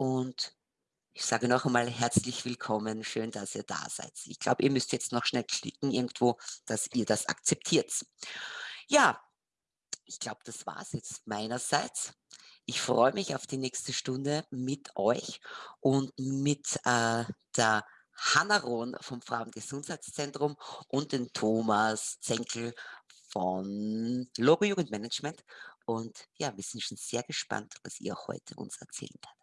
und ich sage noch einmal herzlich willkommen. Schön, dass ihr da seid. Ich glaube, ihr müsst jetzt noch schnell klicken irgendwo, dass ihr das akzeptiert. Ja, ich glaube, das war es jetzt meinerseits. Ich freue mich auf die nächste Stunde mit euch und mit äh, der Hanna Rohn vom Frauengesundheitszentrum und den Thomas Zenkel von Logo Jugendmanagement. Und ja, wir sind schon sehr gespannt, was ihr heute uns erzählen werdet.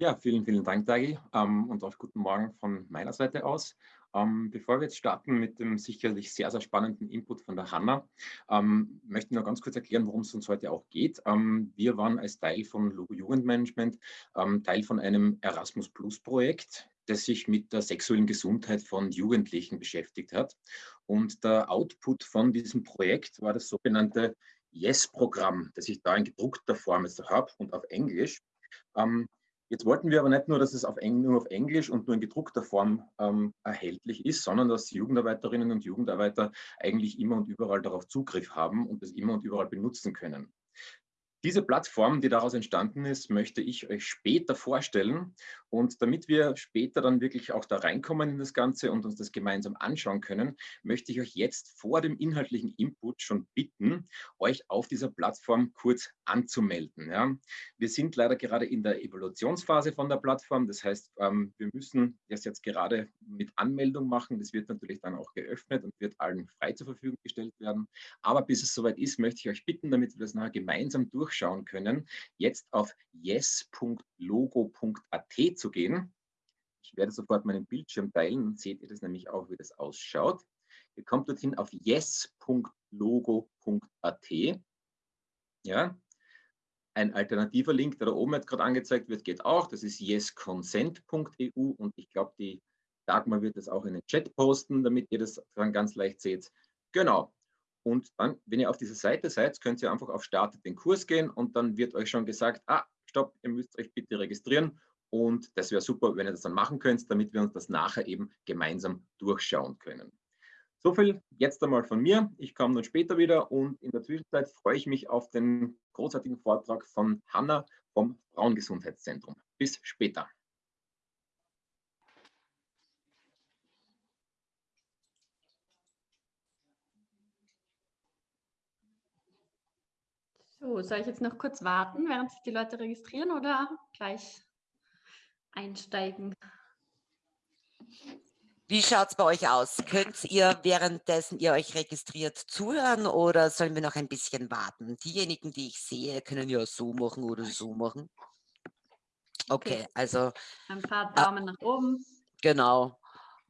Ja, vielen, vielen Dank, Dagi, ähm, und auch guten Morgen von meiner Seite aus. Ähm, bevor wir jetzt starten mit dem sicherlich sehr, sehr spannenden Input von der Hanna, ähm, möchte ich noch ganz kurz erklären, worum es uns heute auch geht. Ähm, wir waren als Teil von Logo Jugendmanagement ähm, Teil von einem Erasmus Plus Projekt, das sich mit der sexuellen Gesundheit von Jugendlichen beschäftigt hat. Und der Output von diesem Projekt war das sogenannte Yes-Programm, das ich da in gedruckter Form jetzt habe und auf Englisch. Ähm, Jetzt wollten wir aber nicht nur, dass es auf nur auf Englisch und nur in gedruckter Form ähm, erhältlich ist, sondern dass Jugendarbeiterinnen und Jugendarbeiter eigentlich immer und überall darauf Zugriff haben und es immer und überall benutzen können. Diese Plattform, die daraus entstanden ist, möchte ich euch später vorstellen. Und damit wir später dann wirklich auch da reinkommen in das Ganze und uns das gemeinsam anschauen können, möchte ich euch jetzt vor dem inhaltlichen Input schon bitten, euch auf dieser Plattform kurz anzumelden. Ja. Wir sind leider gerade in der Evolutionsphase von der Plattform. Das heißt, ähm, wir müssen das jetzt gerade mit Anmeldung machen. Das wird natürlich dann auch geöffnet und wird allen frei zur Verfügung gestellt werden. Aber bis es soweit ist, möchte ich euch bitten, damit wir das nachher gemeinsam durch durchschauen können, jetzt auf yes.logo.at zu gehen. Ich werde sofort meinen Bildschirm teilen, dann seht ihr das nämlich auch, wie das ausschaut. Ihr kommt dorthin auf yes.logo.at. Ja, ein alternativer Link, der da oben jetzt gerade angezeigt wird, geht auch. Das ist yesconsent.eu und ich glaube, die Dagmar wird das auch in den Chat posten, damit ihr das dann ganz leicht seht. Genau, und dann, wenn ihr auf dieser Seite seid, könnt ihr einfach auf Startet den Kurs gehen und dann wird euch schon gesagt, ah, stopp, ihr müsst euch bitte registrieren. Und das wäre super, wenn ihr das dann machen könnt, damit wir uns das nachher eben gemeinsam durchschauen können. So viel jetzt einmal von mir. Ich komme dann später wieder und in der Zwischenzeit freue ich mich auf den großartigen Vortrag von Hanna vom Frauengesundheitszentrum. Bis später. So, soll ich jetzt noch kurz warten, während sich die Leute registrieren oder gleich einsteigen? Wie schaut es bei euch aus? Könnt ihr währenddessen ihr euch registriert zuhören oder sollen wir noch ein bisschen warten? Diejenigen, die ich sehe, können ja so machen oder so machen. Okay, okay. also. Ein paar Daumen äh, nach oben. Genau.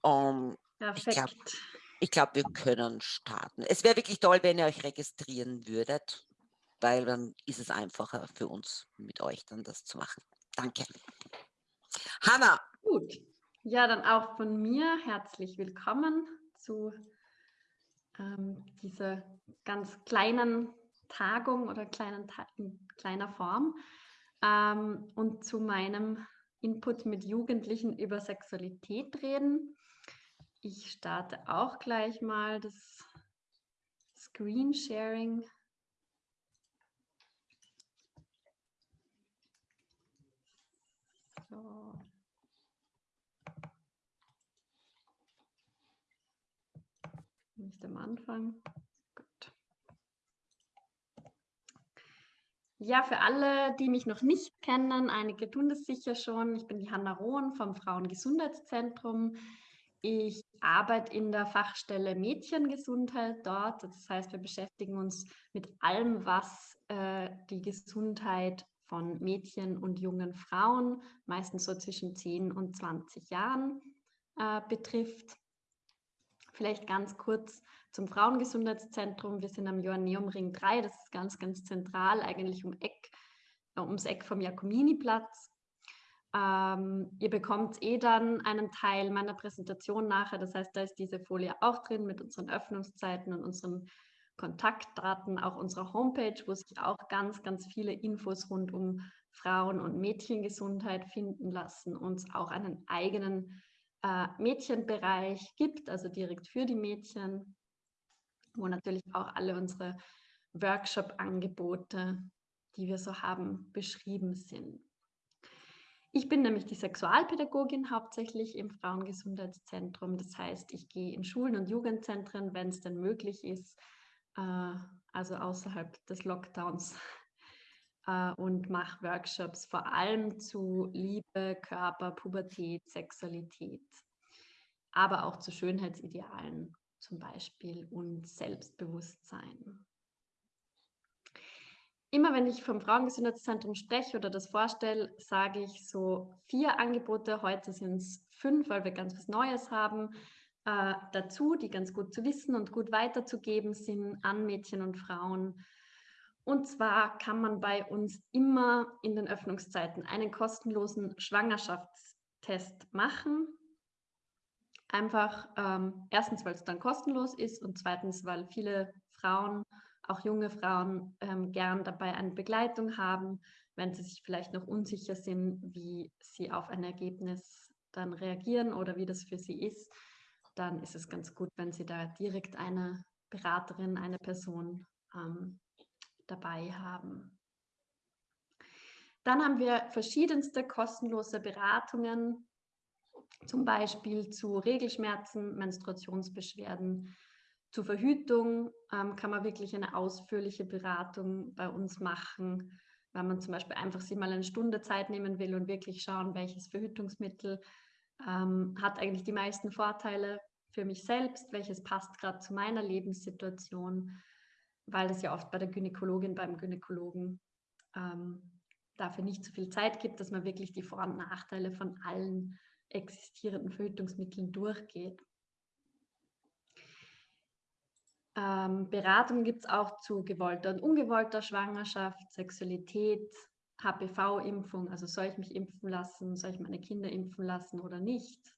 Um, Perfekt. Ich glaube, glaub, wir können starten. Es wäre wirklich toll, wenn ihr euch registrieren würdet weil dann ist es einfacher für uns, mit euch dann das zu machen. Danke. Hanna. Gut. Ja, dann auch von mir herzlich willkommen zu ähm, dieser ganz kleinen Tagung oder kleinen in kleiner Form ähm, und zu meinem Input mit Jugendlichen über Sexualität reden. Ich starte auch gleich mal das Screen Sharing So. Nicht am Anfang. Gut. Ja, für alle, die mich noch nicht kennen, einige tun das sicher schon. Ich bin die Hanna Rohn vom Frauengesundheitszentrum. Ich arbeite in der Fachstelle Mädchengesundheit dort. Das heißt, wir beschäftigen uns mit allem, was äh, die Gesundheit von Mädchen und jungen Frauen, meistens so zwischen 10 und 20 Jahren, äh, betrifft. Vielleicht ganz kurz zum Frauengesundheitszentrum. Wir sind am Joanneumring 3, das ist ganz, ganz zentral, eigentlich um Eck, äh, ums Eck vom Jakominiplatz. Ähm, ihr bekommt eh dann einen Teil meiner Präsentation nachher, das heißt, da ist diese Folie auch drin mit unseren Öffnungszeiten und unseren Kontaktdaten auch unserer Homepage, wo sich auch ganz, ganz viele Infos rund um Frauen- und Mädchengesundheit finden lassen, uns auch einen eigenen äh, Mädchenbereich gibt, also direkt für die Mädchen, wo natürlich auch alle unsere Workshop-Angebote, die wir so haben, beschrieben sind. Ich bin nämlich die Sexualpädagogin hauptsächlich im Frauengesundheitszentrum. Das heißt, ich gehe in Schulen und Jugendzentren, wenn es denn möglich ist, also außerhalb des Lockdowns, äh, und mache Workshops vor allem zu Liebe, Körper, Pubertät, Sexualität, aber auch zu Schönheitsidealen zum Beispiel und Selbstbewusstsein immer wenn ich vom Frauengesundheitszentrum spreche oder das vorstelle, sage ich so vier Angebote. Heute sind es fünf, weil wir ganz was Neues haben. Äh, dazu, die ganz gut zu wissen und gut weiterzugeben sind an Mädchen und Frauen. Und zwar kann man bei uns immer in den Öffnungszeiten einen kostenlosen Schwangerschaftstest machen. Einfach ähm, erstens, weil es dann kostenlos ist und zweitens, weil viele Frauen auch junge Frauen ähm, gern dabei eine Begleitung haben, wenn sie sich vielleicht noch unsicher sind, wie sie auf ein Ergebnis dann reagieren oder wie das für sie ist, dann ist es ganz gut, wenn sie da direkt eine Beraterin, eine Person ähm, dabei haben. Dann haben wir verschiedenste kostenlose Beratungen, zum Beispiel zu Regelschmerzen, Menstruationsbeschwerden, zur Verhütung ähm, kann man wirklich eine ausführliche Beratung bei uns machen, wenn man zum Beispiel einfach sich mal eine Stunde Zeit nehmen will und wirklich schauen, welches Verhütungsmittel ähm, hat eigentlich die meisten Vorteile für mich selbst, welches passt gerade zu meiner Lebenssituation, weil es ja oft bei der Gynäkologin, beim Gynäkologen ähm, dafür nicht so viel Zeit gibt, dass man wirklich die Vor- und Nachteile von allen existierenden Verhütungsmitteln durchgeht. Ähm, Beratung gibt es auch zu gewollter und ungewollter Schwangerschaft, Sexualität, HPV-Impfung, also soll ich mich impfen lassen, soll ich meine Kinder impfen lassen oder nicht,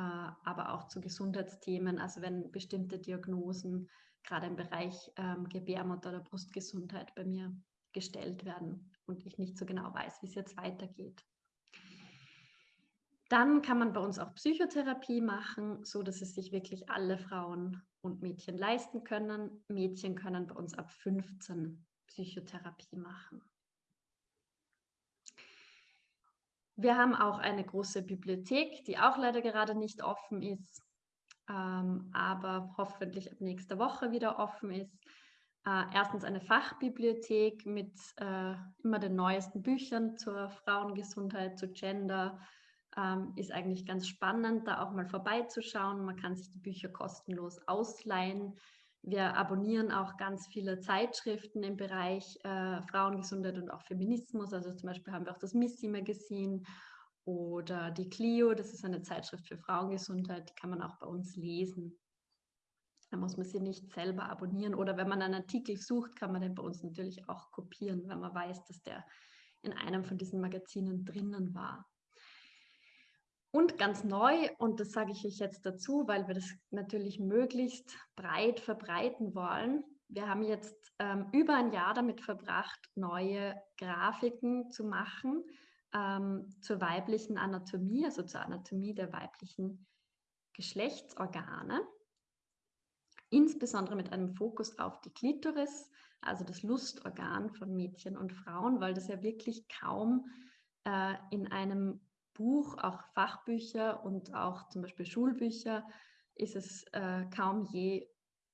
aber auch zu Gesundheitsthemen, also wenn bestimmte Diagnosen gerade im Bereich ähm, Gebärmutter oder Brustgesundheit bei mir gestellt werden und ich nicht so genau weiß, wie es jetzt weitergeht. Dann kann man bei uns auch Psychotherapie machen, so dass es sich wirklich alle Frauen und Mädchen leisten können. Mädchen können bei uns ab 15 Psychotherapie machen. Wir haben auch eine große Bibliothek, die auch leider gerade nicht offen ist, ähm, aber hoffentlich ab nächster Woche wieder offen ist. Äh, erstens eine Fachbibliothek mit äh, immer den neuesten Büchern zur Frauengesundheit, zu Gender, ähm, ist eigentlich ganz spannend, da auch mal vorbeizuschauen. Man kann sich die Bücher kostenlos ausleihen. Wir abonnieren auch ganz viele Zeitschriften im Bereich äh, Frauengesundheit und auch Feminismus. Also zum Beispiel haben wir auch das Missy Magazine oder die Clio, das ist eine Zeitschrift für Frauengesundheit, die kann man auch bei uns lesen. Da muss man sie nicht selber abonnieren. Oder wenn man einen Artikel sucht, kann man den bei uns natürlich auch kopieren, wenn man weiß, dass der in einem von diesen Magazinen drinnen war. Und ganz neu, und das sage ich euch jetzt dazu, weil wir das natürlich möglichst breit verbreiten wollen. Wir haben jetzt ähm, über ein Jahr damit verbracht, neue Grafiken zu machen ähm, zur weiblichen Anatomie, also zur Anatomie der weiblichen Geschlechtsorgane. Insbesondere mit einem Fokus auf die Klitoris, also das Lustorgan von Mädchen und Frauen, weil das ja wirklich kaum äh, in einem Buch, auch Fachbücher und auch zum Beispiel Schulbücher, ist es äh, kaum je,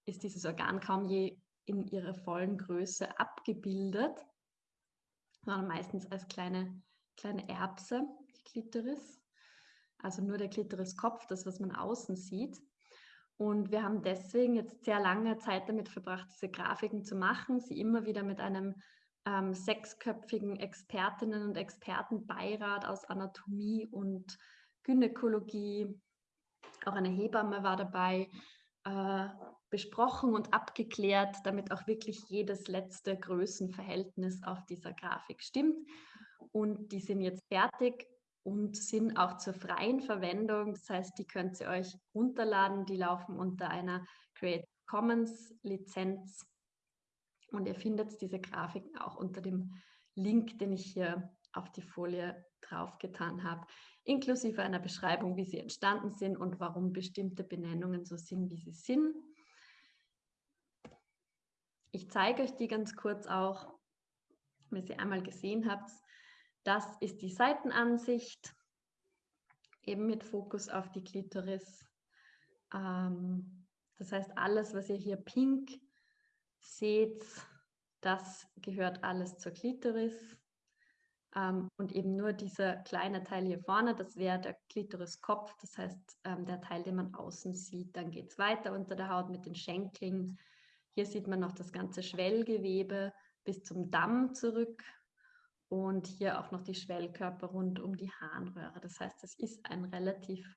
ist dieses Organ kaum je in ihrer vollen Größe abgebildet, sondern meistens als kleine, kleine Erbse, die Klitoris. Also nur der Klitoriskopf, das, was man außen sieht. Und wir haben deswegen jetzt sehr lange Zeit damit verbracht, diese Grafiken zu machen, sie immer wieder mit einem ähm, sechsköpfigen Expertinnen und Expertenbeirat aus Anatomie und Gynäkologie, auch eine Hebamme war dabei, äh, besprochen und abgeklärt, damit auch wirklich jedes letzte Größenverhältnis auf dieser Grafik stimmt. Und die sind jetzt fertig und sind auch zur freien Verwendung. Das heißt, die könnt ihr euch runterladen. Die laufen unter einer Creative Commons Lizenz und ihr findet diese Grafiken auch unter dem Link, den ich hier auf die Folie draufgetan habe, inklusive einer Beschreibung, wie sie entstanden sind und warum bestimmte Benennungen so sind, wie sie sind. Ich zeige euch die ganz kurz auch, wenn ihr sie einmal gesehen habt. Das ist die Seitenansicht, eben mit Fokus auf die Klitoris. Ähm, das heißt, alles, was ihr hier pink seht, das gehört alles zur Klitoris. Ähm, und eben nur dieser kleine Teil hier vorne, das wäre der Klitoriskopf, das heißt ähm, der Teil, den man außen sieht. Dann geht es weiter unter der Haut mit den Schenkeln. Hier sieht man noch das ganze Schwellgewebe bis zum Damm zurück und hier auch noch die Schwellkörper rund um die Harnröhre. Das heißt, es ist ein relativ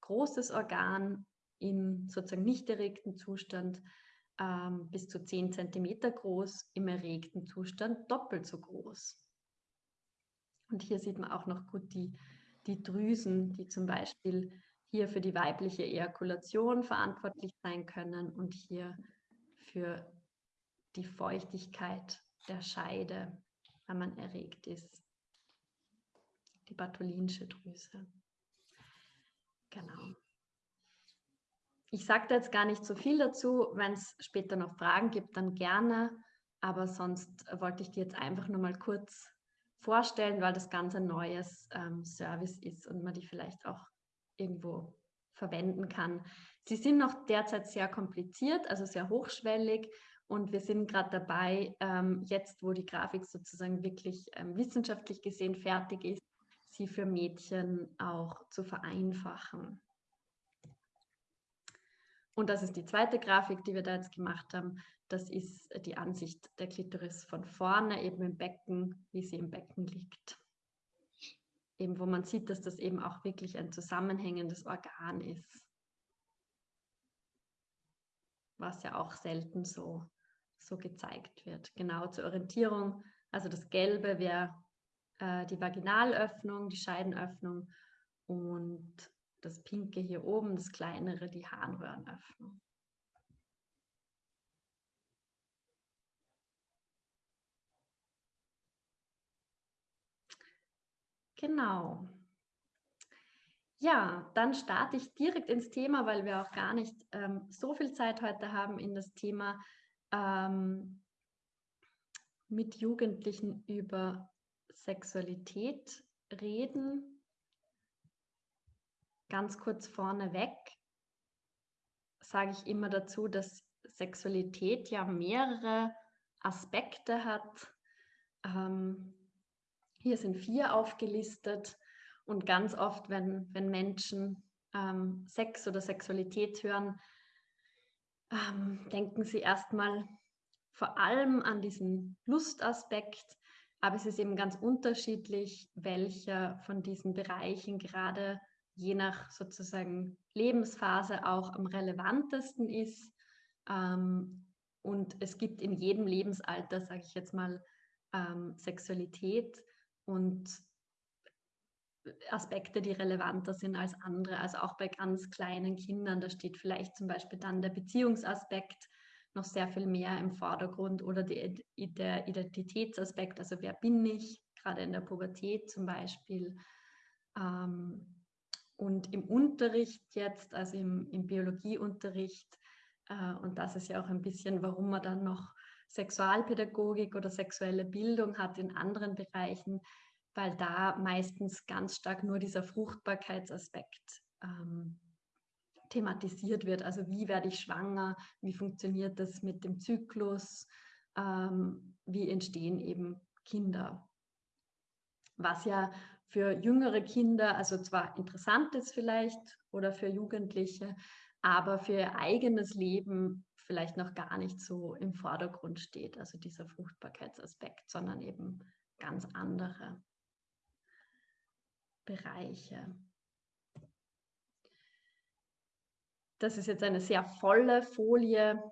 großes Organ im sozusagen nicht erregten Zustand ähm, bis zu 10 cm groß, im erregten Zustand doppelt so groß. Und hier sieht man auch noch gut die, die Drüsen, die zum Beispiel hier für die weibliche Ejakulation verantwortlich sein können und hier für die Feuchtigkeit der Scheide, wenn man erregt ist. Die Bartholinsche Drüse. Genau. Ich sage da jetzt gar nicht so viel dazu. Wenn es später noch Fragen gibt, dann gerne. Aber sonst wollte ich dir jetzt einfach nur mal kurz vorstellen, weil das ganz ein neues ähm, Service ist und man die vielleicht auch irgendwo verwenden kann. Sie sind noch derzeit sehr kompliziert, also sehr hochschwellig und wir sind gerade dabei, ähm, jetzt wo die Grafik sozusagen wirklich ähm, wissenschaftlich gesehen fertig ist, sie für Mädchen auch zu vereinfachen. Und das ist die zweite Grafik, die wir da jetzt gemacht haben. Das ist die Ansicht der Klitoris von vorne, eben im Becken, wie sie im Becken liegt. Eben wo man sieht, dass das eben auch wirklich ein zusammenhängendes Organ ist. Was ja auch selten so, so gezeigt wird. Genau zur Orientierung. Also das Gelbe wäre äh, die Vaginalöffnung, die Scheidenöffnung und das Pinke hier oben, das kleinere, die Harnröhrenöffnung. Genau. Ja, dann starte ich direkt ins Thema, weil wir auch gar nicht ähm, so viel Zeit heute haben in das Thema ähm, mit Jugendlichen über Sexualität reden. Ganz kurz vorneweg sage ich immer dazu, dass Sexualität ja mehrere Aspekte hat. Ähm, hier sind vier aufgelistet und ganz oft, wenn, wenn Menschen ähm, Sex oder Sexualität hören, ähm, denken sie erstmal vor allem an diesen Lustaspekt, aber es ist eben ganz unterschiedlich, welcher von diesen Bereichen gerade je nach sozusagen Lebensphase auch am relevantesten ist. Ähm, und es gibt in jedem Lebensalter, sage ich jetzt mal, ähm, Sexualität und Aspekte, die relevanter sind als andere. Also auch bei ganz kleinen Kindern, da steht vielleicht zum Beispiel dann der Beziehungsaspekt noch sehr viel mehr im Vordergrund oder die, der Identitätsaspekt, also wer bin ich, gerade in der Pubertät zum Beispiel. Ähm, und im Unterricht jetzt, also im, im Biologieunterricht, äh, und das ist ja auch ein bisschen, warum man dann noch Sexualpädagogik oder sexuelle Bildung hat in anderen Bereichen, weil da meistens ganz stark nur dieser Fruchtbarkeitsaspekt ähm, thematisiert wird. Also wie werde ich schwanger, wie funktioniert das mit dem Zyklus, ähm, wie entstehen eben Kinder. Was ja für jüngere Kinder, also zwar interessant ist vielleicht oder für Jugendliche, aber für ihr eigenes Leben vielleicht noch gar nicht so im Vordergrund steht, also dieser Fruchtbarkeitsaspekt, sondern eben ganz andere Bereiche. Das ist jetzt eine sehr volle Folie,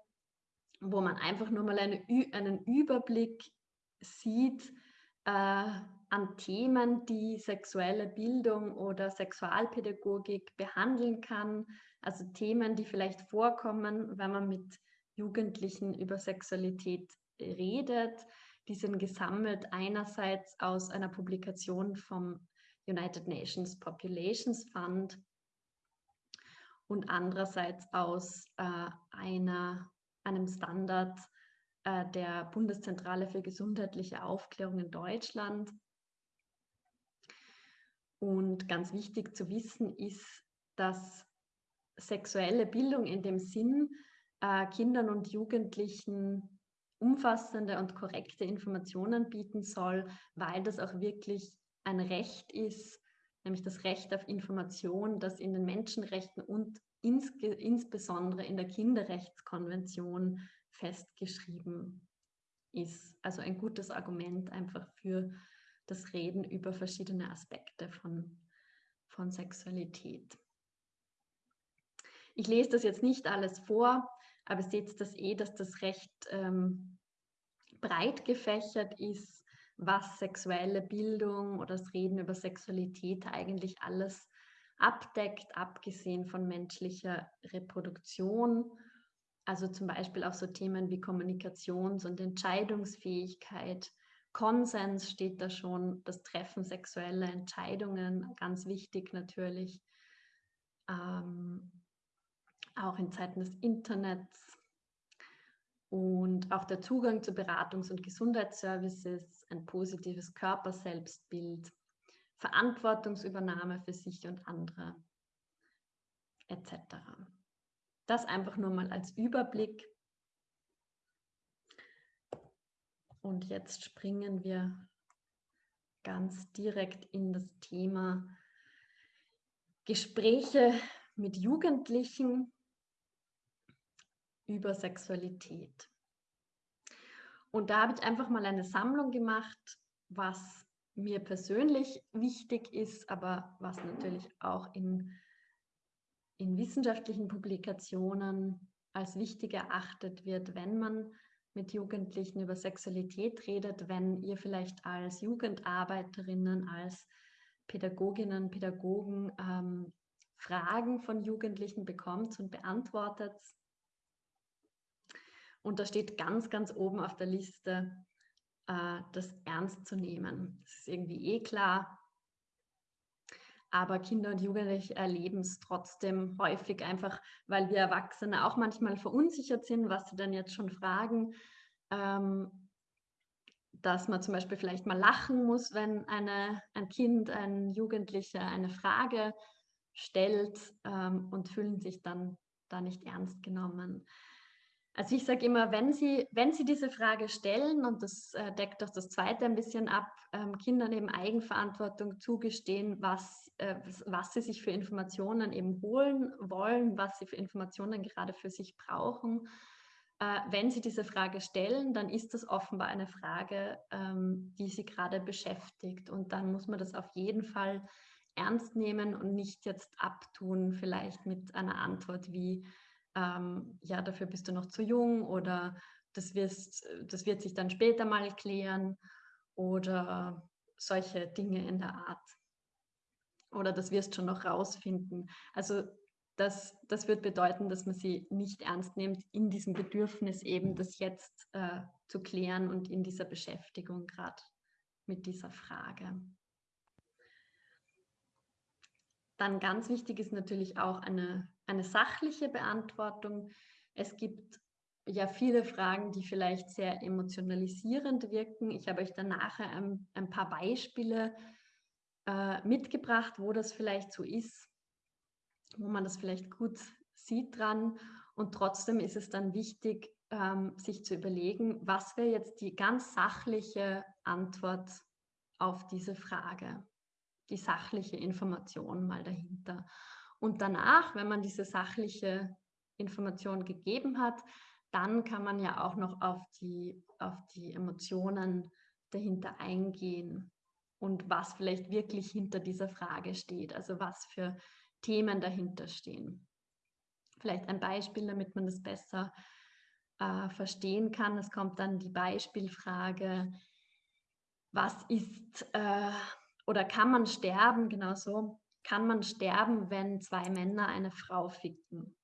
wo man einfach nur mal eine, einen Überblick sieht äh, an Themen, die sexuelle Bildung oder Sexualpädagogik behandeln kann. Also Themen, die vielleicht vorkommen, wenn man mit Jugendlichen über Sexualität redet. Die sind gesammelt einerseits aus einer Publikation vom United Nations Populations Fund und andererseits aus äh, einer, einem Standard äh, der Bundeszentrale für gesundheitliche Aufklärung in Deutschland. Und ganz wichtig zu wissen ist, dass sexuelle Bildung in dem Sinn äh, Kindern und Jugendlichen umfassende und korrekte Informationen bieten soll, weil das auch wirklich ein Recht ist, nämlich das Recht auf Information, das in den Menschenrechten und ins, insbesondere in der Kinderrechtskonvention festgeschrieben ist. Also ein gutes Argument einfach für das Reden über verschiedene Aspekte von, von Sexualität. Ich lese das jetzt nicht alles vor, aber seht das eh, dass das recht ähm, breit gefächert ist, was sexuelle Bildung oder das Reden über Sexualität eigentlich alles abdeckt, abgesehen von menschlicher Reproduktion. Also zum Beispiel auch so Themen wie Kommunikations- und Entscheidungsfähigkeit, Konsens steht da schon, das Treffen sexueller Entscheidungen, ganz wichtig natürlich. Ähm, auch in Zeiten des Internets und auch der Zugang zu Beratungs- und Gesundheitsservices, ein positives Körperselbstbild, Verantwortungsübernahme für sich und andere etc. Das einfach nur mal als Überblick. Und jetzt springen wir ganz direkt in das Thema Gespräche mit Jugendlichen über Sexualität. Und da habe ich einfach mal eine Sammlung gemacht, was mir persönlich wichtig ist, aber was natürlich auch in, in wissenschaftlichen Publikationen als wichtig erachtet wird, wenn man mit Jugendlichen über Sexualität redet, wenn ihr vielleicht als Jugendarbeiterinnen, als Pädagoginnen, Pädagogen ähm, Fragen von Jugendlichen bekommt und beantwortet. Und da steht ganz, ganz oben auf der Liste, äh, das ernst zu nehmen. Das ist irgendwie eh klar. Aber Kinder und Jugendliche erleben es trotzdem häufig einfach, weil wir Erwachsene auch manchmal verunsichert sind, was sie dann jetzt schon fragen. Ähm, dass man zum Beispiel vielleicht mal lachen muss, wenn eine, ein Kind, ein Jugendlicher eine Frage stellt ähm, und fühlen sich dann da nicht ernst genommen. Also ich sage immer, wenn Sie, wenn Sie diese Frage stellen, und das äh, deckt auch das zweite ein bisschen ab, ähm, Kindern eben Eigenverantwortung zugestehen, was, äh, was sie sich für Informationen eben holen wollen, was sie für Informationen gerade für sich brauchen. Äh, wenn Sie diese Frage stellen, dann ist das offenbar eine Frage, ähm, die Sie gerade beschäftigt. Und dann muss man das auf jeden Fall ernst nehmen und nicht jetzt abtun, vielleicht mit einer Antwort wie, ähm, ja, dafür bist du noch zu jung oder das, wirst, das wird sich dann später mal klären oder solche Dinge in der Art. Oder das wirst schon noch rausfinden. Also das, das wird bedeuten, dass man sie nicht ernst nimmt in diesem Bedürfnis eben, das jetzt äh, zu klären und in dieser Beschäftigung gerade mit dieser Frage. Dann ganz wichtig ist natürlich auch eine, eine sachliche Beantwortung. Es gibt ja viele Fragen, die vielleicht sehr emotionalisierend wirken. Ich habe euch dann nachher ein, ein paar Beispiele äh, mitgebracht, wo das vielleicht so ist, wo man das vielleicht gut sieht dran. Und trotzdem ist es dann wichtig, ähm, sich zu überlegen, was wäre jetzt die ganz sachliche Antwort auf diese Frage die sachliche Information mal dahinter. Und danach, wenn man diese sachliche Information gegeben hat, dann kann man ja auch noch auf die, auf die Emotionen dahinter eingehen und was vielleicht wirklich hinter dieser Frage steht, also was für Themen dahinter stehen. Vielleicht ein Beispiel, damit man das besser äh, verstehen kann. Es kommt dann die Beispielfrage, was ist äh, oder kann man sterben, genau so, kann man sterben, wenn zwei Männer eine Frau ficken?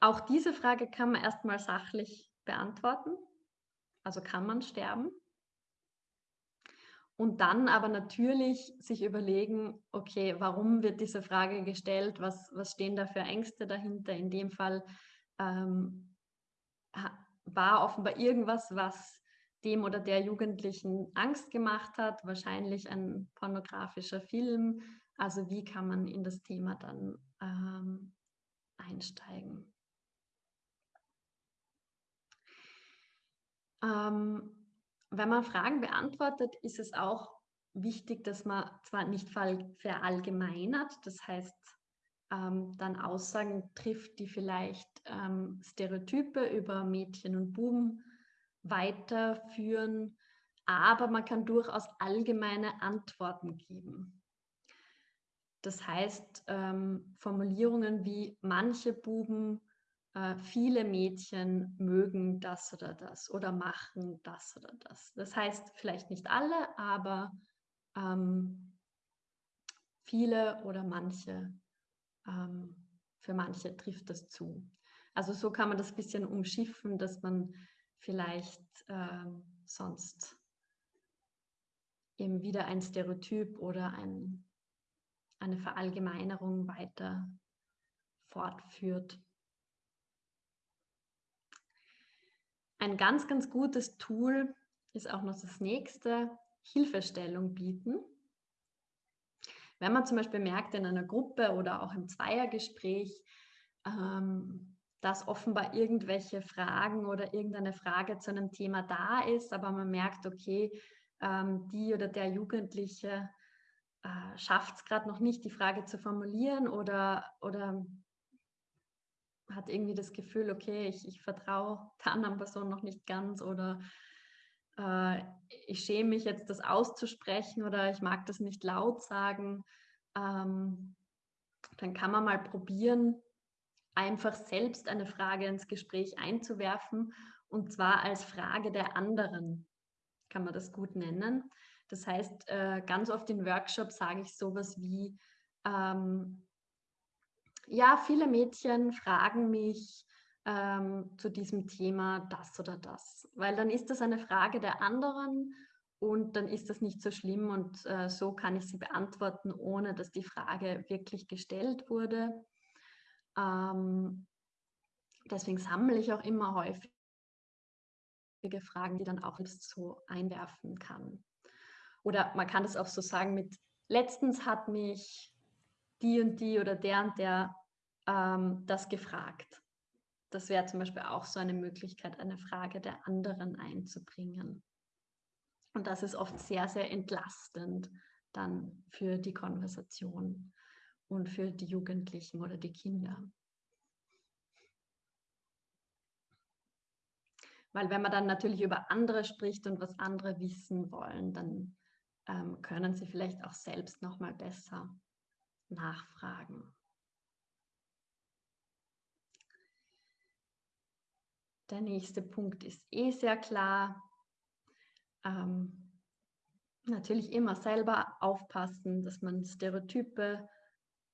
Auch diese Frage kann man erstmal sachlich beantworten. Also kann man sterben? Und dann aber natürlich sich überlegen, okay, warum wird diese Frage gestellt? Was, was stehen da für Ängste dahinter? In dem Fall ähm, war offenbar irgendwas, was dem oder der Jugendlichen Angst gemacht hat, wahrscheinlich ein pornografischer Film. Also wie kann man in das Thema dann ähm, einsteigen? Ähm, wenn man Fragen beantwortet, ist es auch wichtig, dass man zwar nicht verallgemeinert, das heißt, ähm, dann Aussagen trifft, die vielleicht ähm, Stereotype über Mädchen und Buben weiterführen, aber man kann durchaus allgemeine Antworten geben. Das heißt, ähm, Formulierungen wie manche Buben, äh, viele Mädchen mögen das oder das oder machen das oder das. Das heißt vielleicht nicht alle, aber ähm, viele oder manche, ähm, für manche trifft das zu. Also so kann man das ein bisschen umschiffen, dass man vielleicht ähm, sonst eben wieder ein Stereotyp oder ein, eine Verallgemeinerung weiter fortführt. Ein ganz, ganz gutes Tool ist auch noch das nächste, Hilfestellung bieten. Wenn man zum Beispiel merkt in einer Gruppe oder auch im Zweiergespräch, ähm, dass offenbar irgendwelche Fragen oder irgendeine Frage zu einem Thema da ist, aber man merkt, okay, ähm, die oder der Jugendliche äh, schafft es gerade noch nicht, die Frage zu formulieren oder, oder hat irgendwie das Gefühl, okay, ich, ich vertraue der anderen Person noch nicht ganz oder äh, ich schäme mich jetzt, das auszusprechen oder ich mag das nicht laut sagen, ähm, dann kann man mal probieren, einfach selbst eine Frage ins Gespräch einzuwerfen und zwar als Frage der anderen, kann man das gut nennen. Das heißt, äh, ganz oft in Workshops sage ich sowas wie, ähm, ja, viele Mädchen fragen mich ähm, zu diesem Thema das oder das, weil dann ist das eine Frage der anderen und dann ist das nicht so schlimm und äh, so kann ich sie beantworten, ohne dass die Frage wirklich gestellt wurde. Ähm, deswegen sammle ich auch immer häufige Fragen, die dann auch so einwerfen kann. Oder man kann das auch so sagen mit, letztens hat mich die und die oder der und der ähm, das gefragt. Das wäre zum Beispiel auch so eine Möglichkeit, eine Frage der anderen einzubringen. Und das ist oft sehr, sehr entlastend dann für die Konversation und für die Jugendlichen oder die Kinder. Weil wenn man dann natürlich über andere spricht und was andere wissen wollen, dann ähm, können sie vielleicht auch selbst noch mal besser nachfragen. Der nächste Punkt ist eh sehr klar. Ähm, natürlich immer selber aufpassen, dass man Stereotype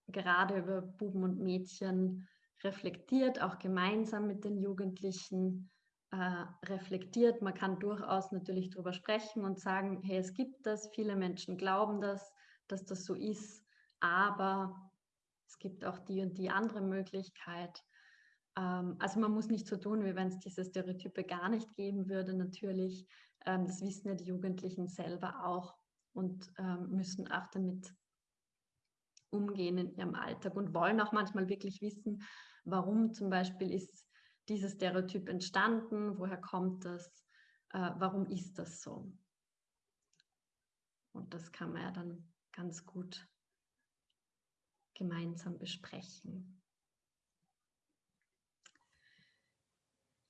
gerade über Buben und Mädchen reflektiert, auch gemeinsam mit den Jugendlichen äh, reflektiert. Man kann durchaus natürlich darüber sprechen und sagen, hey, es gibt das, viele Menschen glauben das, dass das so ist, aber es gibt auch die und die andere Möglichkeit. Ähm, also man muss nicht so tun, wie wenn es diese Stereotype gar nicht geben würde, natürlich. Ähm, das wissen ja die Jugendlichen selber auch und ähm, müssen auch damit umgehen in ihrem Alltag und wollen auch manchmal wirklich wissen, warum zum Beispiel ist dieses Stereotyp entstanden, woher kommt das, äh, warum ist das so. Und das kann man ja dann ganz gut gemeinsam besprechen.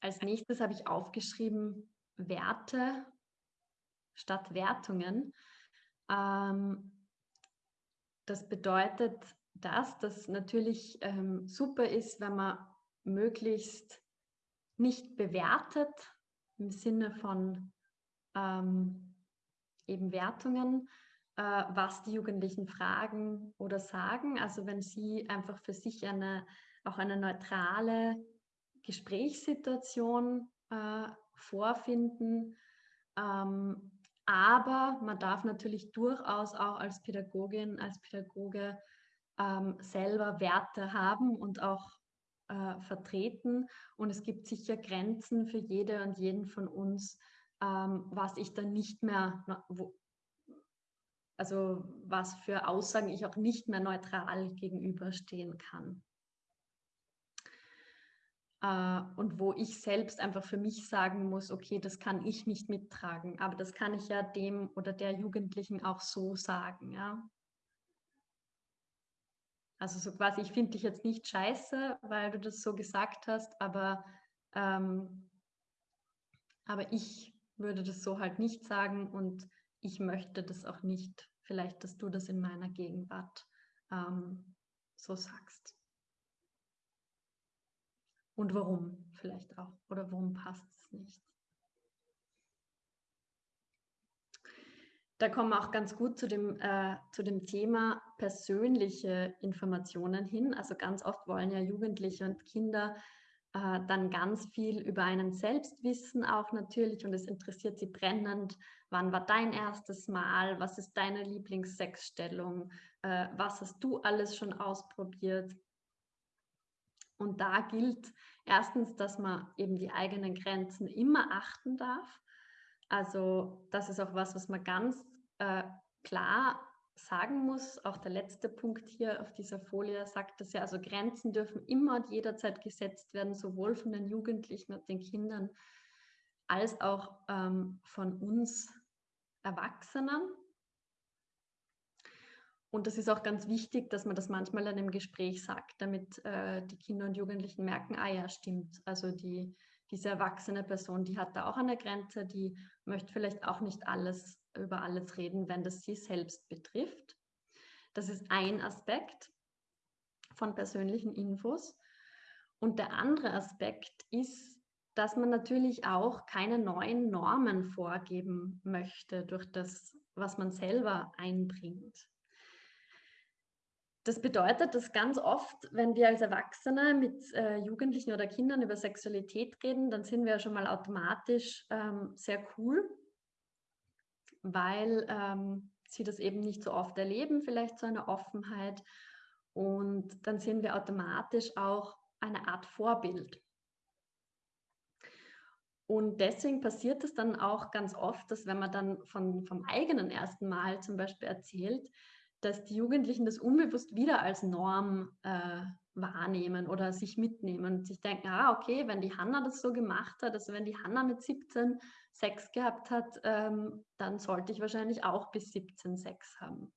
Als nächstes habe ich aufgeschrieben Werte statt Wertungen. Ähm, das bedeutet, dass das natürlich ähm, super ist, wenn man möglichst nicht bewertet im Sinne von ähm, eben Wertungen, äh, was die Jugendlichen fragen oder sagen. Also wenn sie einfach für sich eine auch eine neutrale Gesprächssituation äh, vorfinden. Ähm, aber man darf natürlich durchaus auch als Pädagogin, als Pädagoge ähm, selber Werte haben und auch äh, vertreten. Und es gibt sicher Grenzen für jede und jeden von uns, ähm, was ich dann nicht mehr, wo, also was für Aussagen ich auch nicht mehr neutral gegenüberstehen kann. Äh, und wo ich selbst einfach für mich sagen muss, okay, das kann ich nicht mittragen, aber das kann ich ja dem oder der Jugendlichen auch so sagen, ja. Also so quasi, ich finde dich jetzt nicht scheiße, weil du das so gesagt hast, aber, ähm, aber ich würde das so halt nicht sagen und ich möchte das auch nicht, vielleicht, dass du das in meiner Gegenwart ähm, so sagst. Und warum vielleicht auch? Oder warum passt es nicht? Da kommen wir auch ganz gut zu dem, äh, zu dem Thema persönliche Informationen hin. Also ganz oft wollen ja Jugendliche und Kinder äh, dann ganz viel über einen selbst wissen, auch natürlich. Und es interessiert sie brennend. Wann war dein erstes Mal? Was ist deine Lieblingssexstellung? Äh, was hast du alles schon ausprobiert? Und da gilt erstens, dass man eben die eigenen Grenzen immer achten darf. Also das ist auch was, was man ganz äh, klar sagen muss. Auch der letzte Punkt hier auf dieser Folie sagt das ja, also Grenzen dürfen immer und jederzeit gesetzt werden, sowohl von den Jugendlichen und den Kindern als auch ähm, von uns Erwachsenen. Und das ist auch ganz wichtig, dass man das manchmal in einem Gespräch sagt, damit äh, die Kinder und Jugendlichen merken, ah ja, stimmt. Also die, diese erwachsene Person, die hat da auch eine Grenze, die möchte vielleicht auch nicht alles über alles reden, wenn das sie selbst betrifft. Das ist ein Aspekt von persönlichen Infos. Und der andere Aspekt ist, dass man natürlich auch keine neuen Normen vorgeben möchte durch das, was man selber einbringt. Das bedeutet, dass ganz oft, wenn wir als Erwachsene mit äh, Jugendlichen oder Kindern über Sexualität reden, dann sind wir ja schon mal automatisch ähm, sehr cool, weil ähm, sie das eben nicht so oft erleben, vielleicht so eine Offenheit. Und dann sind wir automatisch auch eine Art Vorbild. Und deswegen passiert es dann auch ganz oft, dass wenn man dann von, vom eigenen ersten Mal zum Beispiel erzählt, dass die Jugendlichen das unbewusst wieder als Norm äh, wahrnehmen oder sich mitnehmen und sich denken, ah, okay, wenn die Hanna das so gemacht hat, also wenn die Hanna mit 17 Sex gehabt hat, ähm, dann sollte ich wahrscheinlich auch bis 17 Sex haben.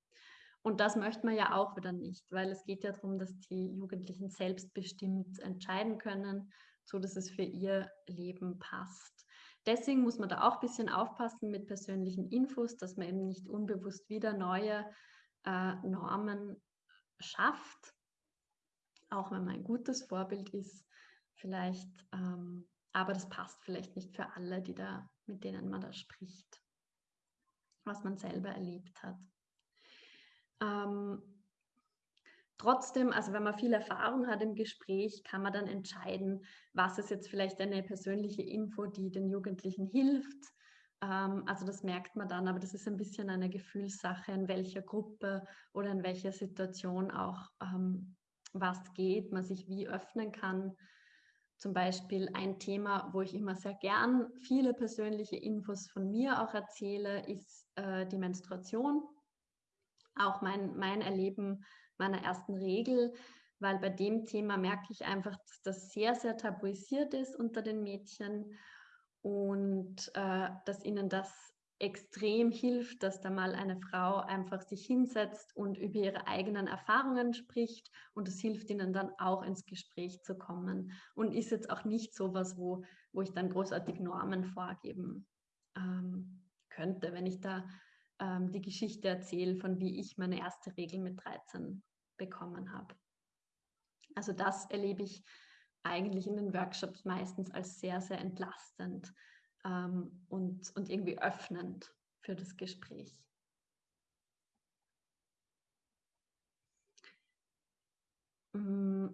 Und das möchte man ja auch wieder nicht, weil es geht ja darum, dass die Jugendlichen selbstbestimmt entscheiden können, so dass es für ihr Leben passt. Deswegen muss man da auch ein bisschen aufpassen mit persönlichen Infos, dass man eben nicht unbewusst wieder neue äh, Normen schafft, auch wenn man ein gutes Vorbild ist, vielleicht, ähm, aber das passt vielleicht nicht für alle, die da, mit denen man da spricht, was man selber erlebt hat. Ähm, trotzdem, also wenn man viel Erfahrung hat im Gespräch, kann man dann entscheiden, was ist jetzt vielleicht eine persönliche Info, die den Jugendlichen hilft, also das merkt man dann, aber das ist ein bisschen eine Gefühlssache, in welcher Gruppe oder in welcher Situation auch ähm, was geht, man sich wie öffnen kann. Zum Beispiel ein Thema, wo ich immer sehr gern viele persönliche Infos von mir auch erzähle, ist äh, die Menstruation. Auch mein, mein Erleben meiner ersten Regel, weil bei dem Thema merke ich einfach, dass das sehr, sehr tabuisiert ist unter den Mädchen und äh, dass ihnen das extrem hilft, dass da mal eine Frau einfach sich hinsetzt und über ihre eigenen Erfahrungen spricht und es hilft ihnen dann auch ins Gespräch zu kommen und ist jetzt auch nicht so was, wo, wo ich dann großartig Normen vorgeben ähm, könnte, wenn ich da ähm, die Geschichte erzähle, von wie ich meine erste Regel mit 13 bekommen habe. Also das erlebe ich eigentlich in den Workshops meistens als sehr, sehr entlastend ähm, und, und irgendwie öffnend für das Gespräch. Mm.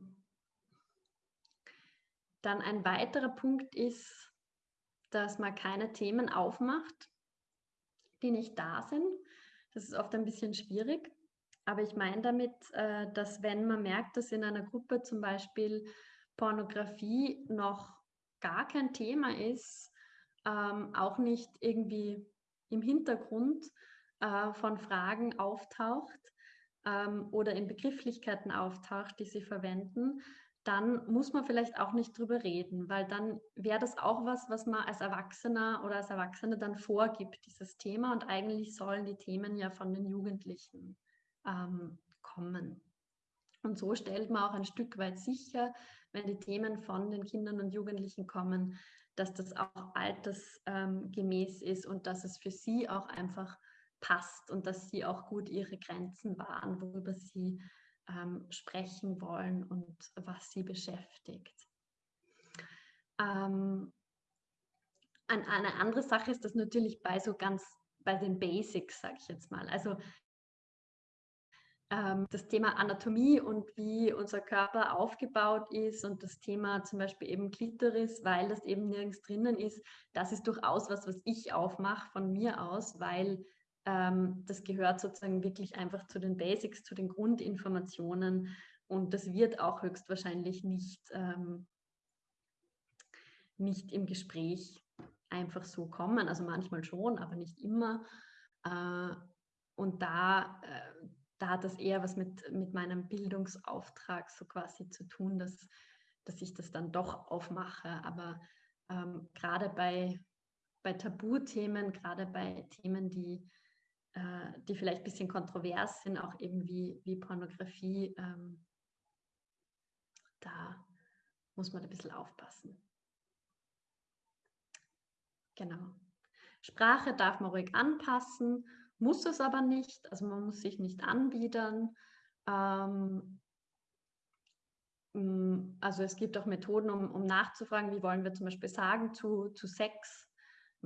Dann ein weiterer Punkt ist, dass man keine Themen aufmacht, die nicht da sind. Das ist oft ein bisschen schwierig. Aber ich meine damit, äh, dass wenn man merkt, dass in einer Gruppe zum Beispiel Pornografie noch gar kein Thema ist, ähm, auch nicht irgendwie im Hintergrund äh, von Fragen auftaucht ähm, oder in Begrifflichkeiten auftaucht, die sie verwenden, dann muss man vielleicht auch nicht drüber reden, weil dann wäre das auch was, was man als Erwachsener oder als Erwachsene dann vorgibt, dieses Thema. Und eigentlich sollen die Themen ja von den Jugendlichen ähm, kommen. Und so stellt man auch ein Stück weit sicher, wenn die Themen von den Kindern und Jugendlichen kommen, dass das auch altersgemäß ähm, ist und dass es für sie auch einfach passt und dass sie auch gut ihre Grenzen wahren, worüber sie ähm, sprechen wollen und was sie beschäftigt. Ähm, eine andere Sache ist das natürlich bei so ganz bei den Basics, sage ich jetzt mal. Also das Thema Anatomie und wie unser Körper aufgebaut ist und das Thema zum Beispiel eben Klitoris, weil das eben nirgends drinnen ist, das ist durchaus was, was ich aufmache von mir aus, weil ähm, das gehört sozusagen wirklich einfach zu den Basics, zu den Grundinformationen und das wird auch höchstwahrscheinlich nicht, ähm, nicht im Gespräch einfach so kommen. Also manchmal schon, aber nicht immer. Äh, und da, äh, da hat das eher was mit, mit meinem Bildungsauftrag so quasi zu tun, dass, dass ich das dann doch aufmache. Aber ähm, gerade bei, bei Tabuthemen, gerade bei Themen, die äh, die vielleicht ein bisschen kontrovers sind, auch eben wie, wie Pornografie, ähm, da muss man ein bisschen aufpassen. Genau. Sprache darf man ruhig anpassen, muss es aber nicht. Also man muss sich nicht anbiedern. Ähm, mm, also es gibt auch Methoden, um, um nachzufragen, wie wollen wir zum Beispiel sagen zu, zu Sex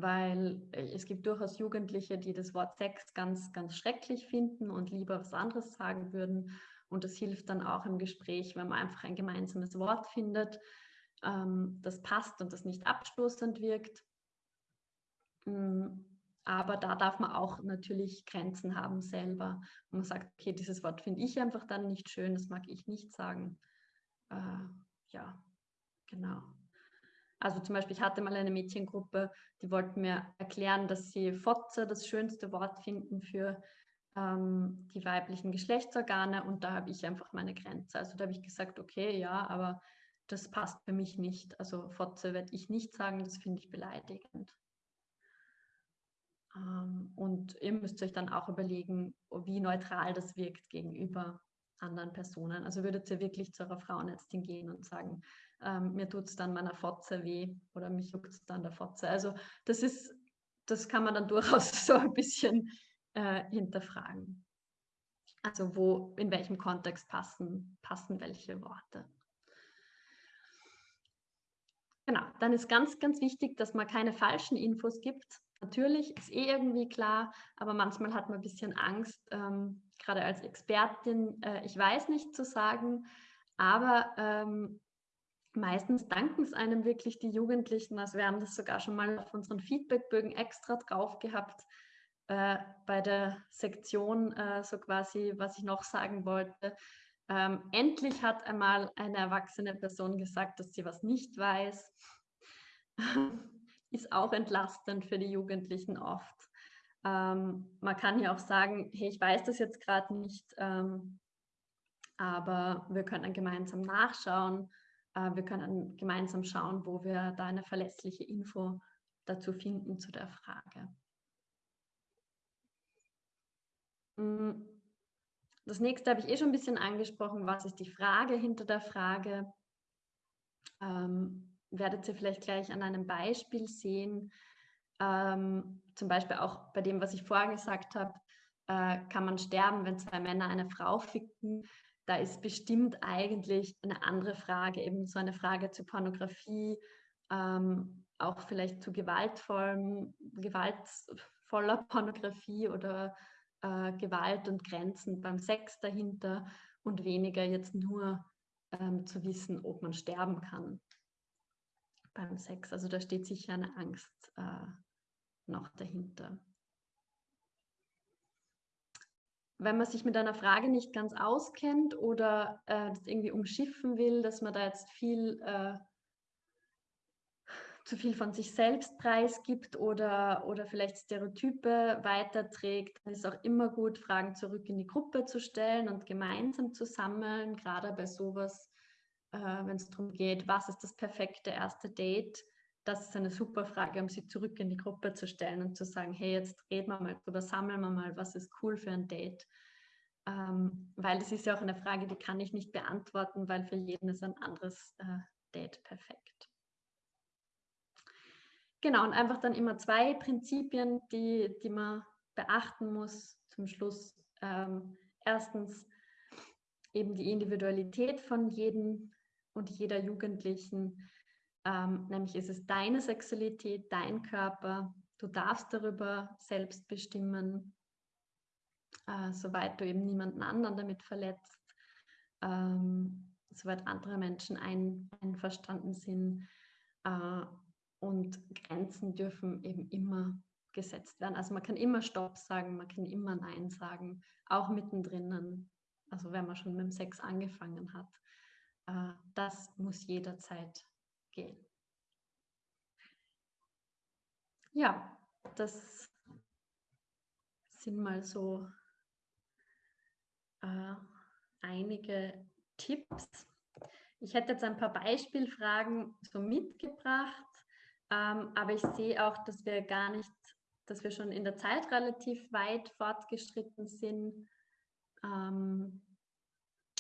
weil äh, es gibt durchaus Jugendliche, die das Wort Sex ganz, ganz schrecklich finden und lieber was anderes sagen würden. Und das hilft dann auch im Gespräch, wenn man einfach ein gemeinsames Wort findet, ähm, das passt und das nicht abstoßend wirkt. Mm, aber da darf man auch natürlich Grenzen haben selber. Und man sagt, okay, dieses Wort finde ich einfach dann nicht schön, das mag ich nicht sagen. Äh, ja, genau. Also zum Beispiel, ich hatte mal eine Mädchengruppe, die wollten mir erklären, dass sie Fotze das schönste Wort finden für ähm, die weiblichen Geschlechtsorgane und da habe ich einfach meine Grenze. Also da habe ich gesagt, okay, ja, aber das passt für mich nicht. Also Fotze werde ich nicht sagen, das finde ich beleidigend. Ähm, und ihr müsst euch dann auch überlegen, wie neutral das wirkt gegenüber anderen Personen. Also würdet ihr wirklich zu eurer Frauenärztin gehen und sagen, ähm, mir tut es dann meiner Fotze weh oder mich juckt es dann der Fotze. Also das ist, das kann man dann durchaus so ein bisschen äh, hinterfragen. Also wo, in welchem Kontext passen, passen welche Worte. Genau, dann ist ganz, ganz wichtig, dass man keine falschen Infos gibt. Natürlich ist eh irgendwie klar, aber manchmal hat man ein bisschen Angst, ähm, gerade als Expertin, äh, ich weiß nicht zu sagen, aber ähm, meistens danken es einem wirklich die Jugendlichen. Also wir haben das sogar schon mal auf unseren Feedbackbögen extra drauf gehabt äh, bei der Sektion, äh, so quasi, was ich noch sagen wollte. Ähm, endlich hat einmal eine erwachsene Person gesagt, dass sie was nicht weiß. Ist auch entlastend für die Jugendlichen oft. Ähm, man kann ja auch sagen, hey, ich weiß das jetzt gerade nicht, ähm, aber wir können gemeinsam nachschauen äh, wir können gemeinsam schauen, wo wir da eine verlässliche Info dazu finden zu der Frage. Mm, das nächste habe ich eh schon ein bisschen angesprochen. Was ist die Frage hinter der Frage? Ähm, werdet ihr vielleicht gleich an einem Beispiel sehen. Ähm, zum Beispiel auch bei dem, was ich vorher gesagt habe, äh, kann man sterben, wenn zwei Männer eine Frau ficken da ist bestimmt eigentlich eine andere Frage, eben so eine Frage zu Pornografie, ähm, auch vielleicht zu gewaltvollem, gewaltvoller Pornografie oder äh, Gewalt und Grenzen beim Sex dahinter und weniger jetzt nur ähm, zu wissen, ob man sterben kann beim Sex. Also da steht sicher eine Angst äh, noch dahinter. wenn man sich mit einer Frage nicht ganz auskennt oder äh, das irgendwie umschiffen will, dass man da jetzt viel äh, zu viel von sich selbst preisgibt oder, oder vielleicht Stereotype weiterträgt, dann ist auch immer gut, Fragen zurück in die Gruppe zu stellen und gemeinsam zu sammeln, gerade bei sowas, äh, wenn es darum geht, was ist das perfekte erste Date. Das ist eine super Frage, um sie zurück in die Gruppe zu stellen und zu sagen, hey, jetzt reden wir mal drüber, sammeln wir mal, was ist cool für ein Date. Ähm, weil das ist ja auch eine Frage, die kann ich nicht beantworten, weil für jeden ist ein anderes äh, Date perfekt. Genau, und einfach dann immer zwei Prinzipien, die, die man beachten muss zum Schluss. Ähm, erstens eben die Individualität von jedem und jeder Jugendlichen. Ähm, nämlich ist es deine Sexualität, dein Körper. Du darfst darüber selbst bestimmen, äh, soweit du eben niemanden anderen damit verletzt, ähm, soweit andere Menschen ein, einverstanden sind. Äh, und Grenzen dürfen eben immer gesetzt werden. Also man kann immer Stopp sagen, man kann immer Nein sagen, auch mittendrin. Also wenn man schon mit dem Sex angefangen hat. Äh, das muss jederzeit gehen. Ja, das sind mal so äh, einige Tipps. Ich hätte jetzt ein paar Beispielfragen so mitgebracht, ähm, aber ich sehe auch, dass wir gar nicht, dass wir schon in der Zeit relativ weit fortgeschritten sind. Ähm,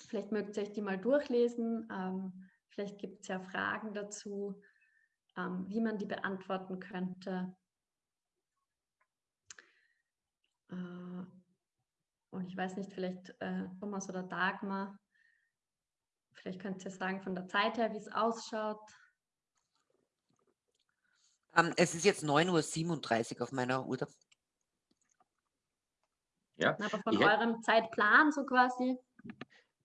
vielleicht mögt ihr euch die mal durchlesen. Ähm, vielleicht gibt es ja Fragen dazu, ähm, wie man die beantworten könnte. Äh, und ich weiß nicht, vielleicht äh, Thomas oder Dagmar, vielleicht könnt ihr sagen von der Zeit her, wie es ausschaut. Ähm, es ist jetzt 9.37 Uhr auf meiner Uhr. Ja. Aber von eurem Zeitplan so quasi?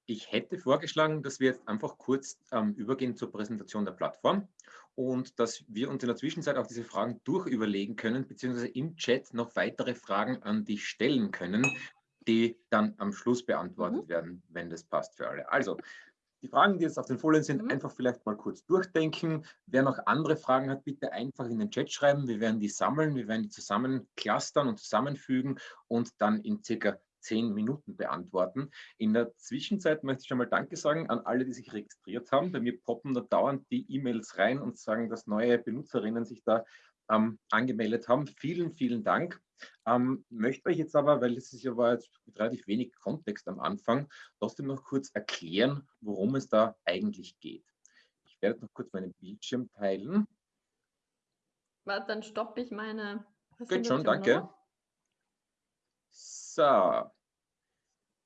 Ich hätte vorgeschlagen, dass wir jetzt einfach kurz ähm, übergehen zur Präsentation der Plattform und dass wir uns in der Zwischenzeit auch diese Fragen durchüberlegen können, beziehungsweise im Chat noch weitere Fragen an dich stellen können, die dann am Schluss beantwortet mhm. werden, wenn das passt für alle. Also, die Fragen, die jetzt auf den Folien sind, mhm. einfach vielleicht mal kurz durchdenken. Wer noch andere Fragen hat, bitte einfach in den Chat schreiben. Wir werden die sammeln, wir werden die zusammen clustern und zusammenfügen und dann in circa zehn Minuten beantworten. In der Zwischenzeit möchte ich schon mal Danke sagen an alle, die sich registriert haben. Bei mir poppen da dauernd die E-Mails rein und sagen, dass neue Benutzerinnen sich da ähm, angemeldet haben. Vielen, vielen Dank. Ähm, möchte euch jetzt aber, weil es ist ja war jetzt mit relativ wenig Kontext am Anfang, trotzdem noch kurz erklären, worum es da eigentlich geht. Ich werde noch kurz meinen Bildschirm teilen. Warte, dann stoppe ich meine. Geht schon, danke. Oder? So.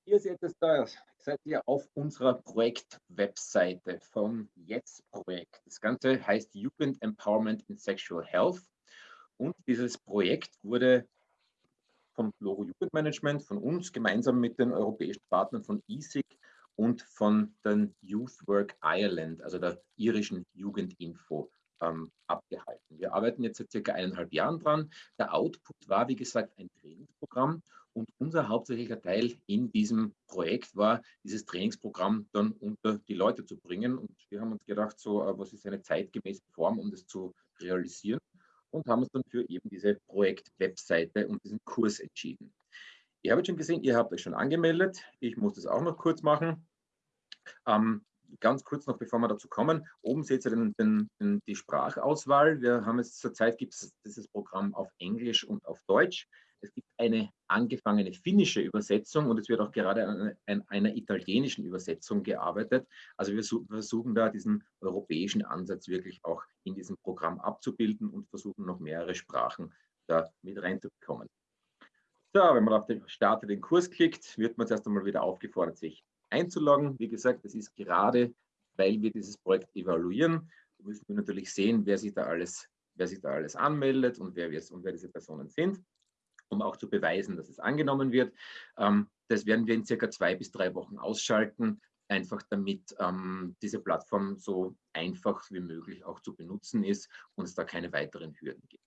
Ihr seht es da, seid ihr auf unserer Projekt-Webseite vom Jetzt-Projekt. Das Ganze heißt Jugend Empowerment in Sexual Health. Und dieses Projekt wurde vom Loro Jugendmanagement, von uns gemeinsam mit den europäischen Partnern von ESIG und von den Youth Work Ireland, also der irischen Jugendinfo, ähm, abgehalten. Wir arbeiten jetzt seit circa eineinhalb Jahren dran. Der Output war, wie gesagt, ein Trainingsprogramm und unser hauptsächlicher Teil in diesem Projekt war, dieses Trainingsprogramm dann unter die Leute zu bringen. Und wir haben uns gedacht, so, äh, was ist eine zeitgemäße Form, um das zu realisieren? und haben uns dann für eben diese Projekt-Webseite und diesen Kurs entschieden. Ihr habt schon gesehen, ihr habt euch schon angemeldet. Ich muss das auch noch kurz machen. Ähm, ganz kurz noch, bevor wir dazu kommen. Oben seht ihr den, den, den, die Sprachauswahl. Wir haben jetzt zurzeit gibt es dieses Programm auf Englisch und auf Deutsch. Es gibt eine angefangene finnische Übersetzung und es wird auch gerade an, an einer italienischen Übersetzung gearbeitet. Also wir versuchen da diesen europäischen Ansatz wirklich auch in diesem Programm abzubilden und versuchen noch mehrere Sprachen da mit reinzubekommen. So, wenn man auf den Starte den Kurs klickt, wird man zuerst einmal wieder aufgefordert, sich einzuloggen. Wie gesagt, das ist gerade, weil wir dieses Projekt evaluieren, müssen wir natürlich sehen, wer sich da alles, wer sich da alles anmeldet und wer, und wer diese Personen sind um auch zu beweisen, dass es angenommen wird. Ähm, das werden wir in circa zwei bis drei Wochen ausschalten, einfach damit ähm, diese Plattform so einfach wie möglich auch zu benutzen ist und es da keine weiteren Hürden gibt.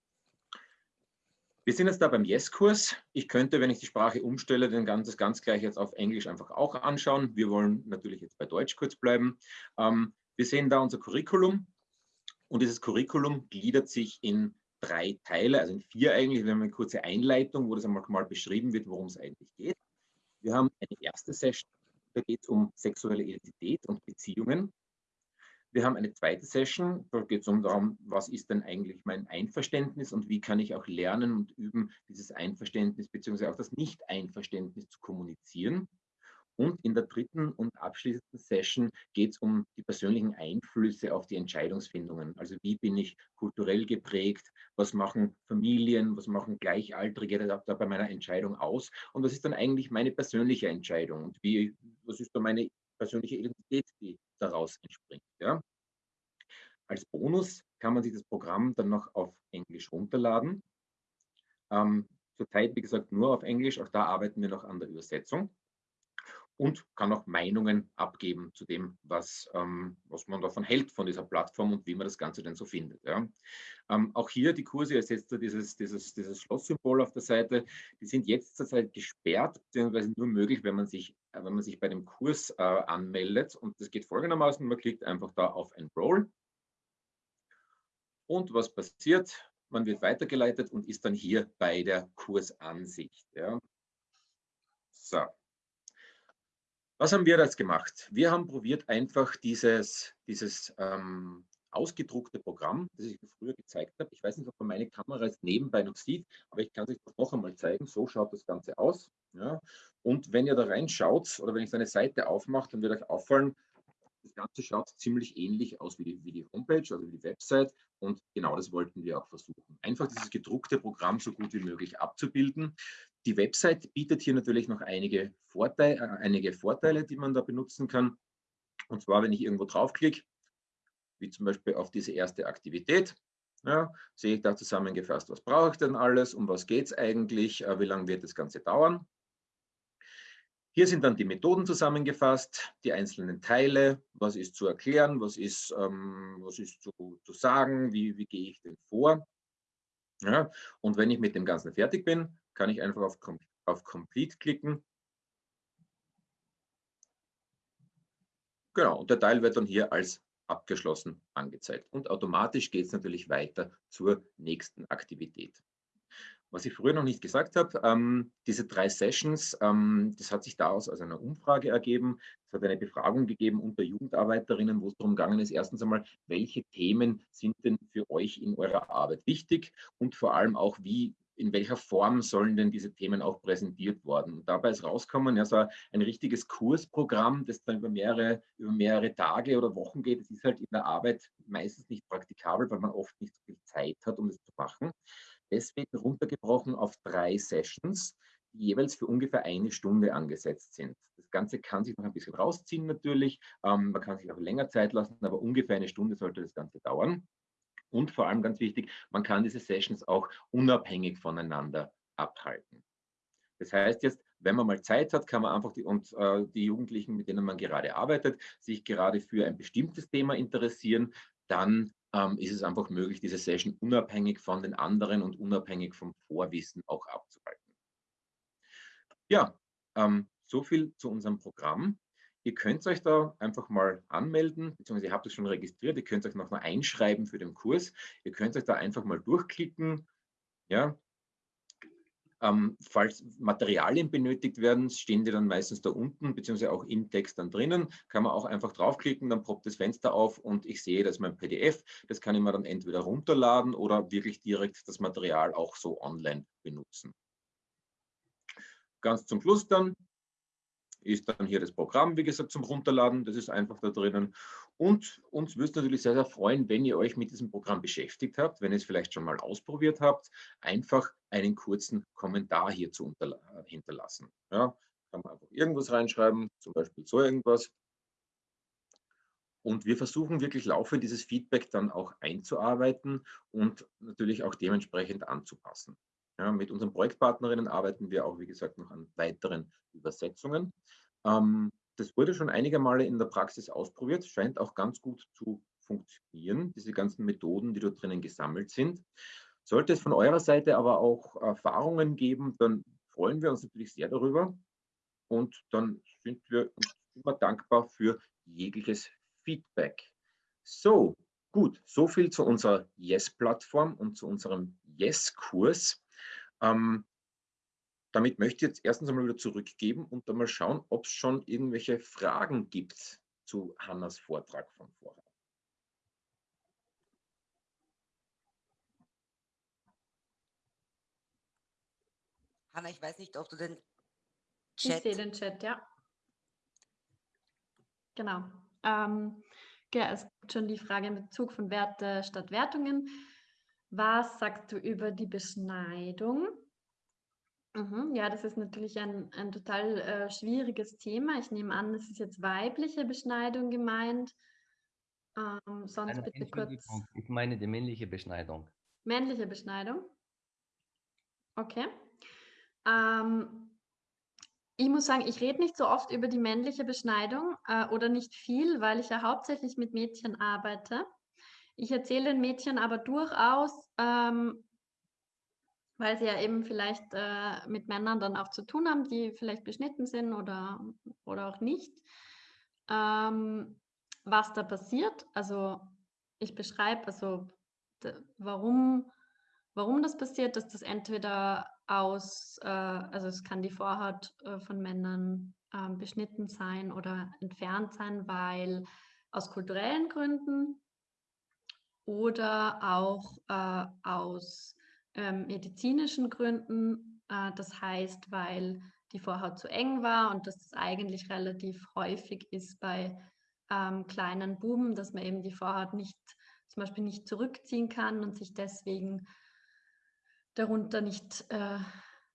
Wir sind jetzt da beim Yes-Kurs. Ich könnte, wenn ich die Sprache umstelle, den ganz, das ganz gleich jetzt auf Englisch einfach auch anschauen. Wir wollen natürlich jetzt bei Deutsch kurz bleiben. Ähm, wir sehen da unser Curriculum. Und dieses Curriculum gliedert sich in drei Teile, also in vier eigentlich. Wir haben eine kurze Einleitung, wo das einmal mal beschrieben wird, worum es eigentlich geht. Wir haben eine erste Session, da geht es um sexuelle Identität und Beziehungen. Wir haben eine zweite Session, da geht es um darum, was ist denn eigentlich mein Einverständnis und wie kann ich auch lernen und üben, dieses Einverständnis bzw. auch das Nicht-Einverständnis zu kommunizieren. Und in der dritten und abschließenden Session geht es um die persönlichen Einflüsse auf die Entscheidungsfindungen. Also wie bin ich kulturell geprägt, was machen Familien, was machen Gleichaltrige da bei meiner Entscheidung aus und was ist dann eigentlich meine persönliche Entscheidung und wie, was ist da meine persönliche Identität, die daraus entspringt. Ja? Als Bonus kann man sich das Programm dann noch auf Englisch runterladen. Ähm, zurzeit, wie gesagt, nur auf Englisch. Auch da arbeiten wir noch an der Übersetzung und kann auch Meinungen abgeben zu dem, was, ähm, was man davon hält, von dieser Plattform und wie man das Ganze denn so findet. Ja. Ähm, auch hier die Kurse, da dieses, dieses, dieses Schlosssymbol auf der Seite, die sind jetzt zurzeit gesperrt, beziehungsweise nur möglich, wenn man sich, wenn man sich bei dem Kurs äh, anmeldet. Und das geht folgendermaßen, man klickt einfach da auf Enroll. Und was passiert? Man wird weitergeleitet und ist dann hier bei der Kursansicht. Ja. So. Was haben wir jetzt gemacht? Wir haben probiert, einfach dieses, dieses ähm, ausgedruckte Programm, das ich früher gezeigt habe. Ich weiß nicht, ob man meine Kamera jetzt nebenbei noch sieht, aber ich kann es euch noch einmal zeigen. So schaut das Ganze aus. Ja. Und wenn ihr da reinschaut oder wenn ich so eine Seite aufmache, dann wird euch auffallen, das Ganze schaut ziemlich ähnlich aus wie die, wie die Homepage, also wie die Website. Und genau das wollten wir auch versuchen. Einfach dieses gedruckte Programm so gut wie möglich abzubilden. Die Website bietet hier natürlich noch einige Vorteile, äh, einige Vorteile, die man da benutzen kann. Und zwar, wenn ich irgendwo draufklicke, wie zum Beispiel auf diese erste Aktivität, ja, sehe ich da zusammengefasst, was brauche ich denn alles, um was geht es eigentlich, äh, wie lange wird das Ganze dauern. Hier sind dann die Methoden zusammengefasst, die einzelnen Teile, was ist zu erklären, was ist, ähm, was ist zu, zu sagen, wie, wie gehe ich denn vor. Ja, und wenn ich mit dem Ganzen fertig bin, kann ich einfach auf, auf Complete klicken. Genau, und der Teil wird dann hier als abgeschlossen angezeigt. Und automatisch geht es natürlich weiter zur nächsten Aktivität. Was ich früher noch nicht gesagt habe, ähm, diese drei Sessions, ähm, das hat sich daraus aus einer Umfrage ergeben. Es hat eine Befragung gegeben unter Jugendarbeiterinnen, wo es darum gegangen ist, erstens einmal, welche Themen sind denn für euch in eurer Arbeit wichtig und vor allem auch, wie in welcher Form sollen denn diese Themen auch präsentiert worden? Und dabei ist rausgekommen, ja, so ein richtiges Kursprogramm, das dann über mehrere, über mehrere Tage oder Wochen geht. Das ist halt in der Arbeit meistens nicht praktikabel, weil man oft nicht so viel Zeit hat, um das zu machen deswegen runtergebrochen auf drei Sessions, die jeweils für ungefähr eine Stunde angesetzt sind. Das Ganze kann sich noch ein bisschen rausziehen natürlich. Ähm, man kann sich auch länger Zeit lassen, aber ungefähr eine Stunde sollte das Ganze dauern. Und vor allem ganz wichtig, man kann diese Sessions auch unabhängig voneinander abhalten. Das heißt jetzt, wenn man mal Zeit hat, kann man einfach die, und äh, die Jugendlichen, mit denen man gerade arbeitet, sich gerade für ein bestimmtes Thema interessieren, dann ähm, ist es einfach möglich, diese Session unabhängig von den anderen und unabhängig vom Vorwissen auch abzuhalten. Ja, ähm, so viel zu unserem Programm. Ihr könnt euch da einfach mal anmelden, beziehungsweise ihr habt es schon registriert, ihr könnt euch noch mal einschreiben für den Kurs. Ihr könnt euch da einfach mal durchklicken. Ja, ähm, falls Materialien benötigt werden, stehen die dann meistens da unten, beziehungsweise auch im Text dann drinnen. Kann man auch einfach draufklicken, dann poppt das Fenster auf und ich sehe, das ist mein PDF. Das kann ich mir dann entweder runterladen oder wirklich direkt das Material auch so online benutzen. Ganz zum Schluss dann ist dann hier das Programm, wie gesagt, zum Runterladen. Das ist einfach da drinnen. Und uns würde es natürlich sehr, sehr freuen, wenn ihr euch mit diesem Programm beschäftigt habt, wenn ihr es vielleicht schon mal ausprobiert habt, einfach einen kurzen Kommentar hier zu hinterlassen. Ja, kann man einfach irgendwas reinschreiben, zum Beispiel so irgendwas. Und wir versuchen wirklich laufend dieses Feedback dann auch einzuarbeiten und natürlich auch dementsprechend anzupassen. Ja, mit unseren Projektpartnerinnen arbeiten wir auch, wie gesagt, noch an weiteren Übersetzungen. Ähm, das wurde schon einige Male in der Praxis ausprobiert, scheint auch ganz gut zu funktionieren, diese ganzen Methoden, die dort drinnen gesammelt sind. Sollte es von eurer Seite aber auch Erfahrungen geben, dann freuen wir uns natürlich sehr darüber und dann sind wir immer dankbar für jegliches Feedback. So, Gut, so viel zu unserer Yes-Plattform und zu unserem Yes-Kurs. Ähm, damit möchte ich jetzt erstens einmal wieder zurückgeben und dann mal schauen, ob es schon irgendwelche Fragen gibt zu Hannas Vortrag von vorher. Hanna, ich weiß nicht, ob du den Chat... Ich sehe den Chat, ja. Genau. Ähm, ja, es gibt schon die Frage in Bezug von Werte statt Wertungen. Was sagst du über die Beschneidung? Mhm, ja, das ist natürlich ein, ein total äh, schwieriges Thema. Ich nehme an, es ist jetzt weibliche Beschneidung gemeint. Ähm, sonst Eine bitte kurz. Ich meine die männliche Beschneidung. Männliche Beschneidung? Okay. Ähm, ich muss sagen, ich rede nicht so oft über die männliche Beschneidung äh, oder nicht viel, weil ich ja hauptsächlich mit Mädchen arbeite. Ich erzähle den Mädchen aber durchaus, ähm, weil sie ja eben vielleicht äh, mit Männern dann auch zu tun haben, die vielleicht beschnitten sind oder, oder auch nicht, ähm, was da passiert. Also ich beschreibe, also warum, warum das passiert, dass das entweder aus, äh, also es kann die Vorhaut äh, von Männern äh, beschnitten sein oder entfernt sein, weil aus kulturellen Gründen oder auch äh, aus ähm, medizinischen Gründen. Äh, das heißt, weil die Vorhaut zu eng war und dass das eigentlich relativ häufig ist bei ähm, kleinen Buben, dass man eben die Vorhaut nicht zum Beispiel nicht zurückziehen kann und sich deswegen darunter nicht, äh,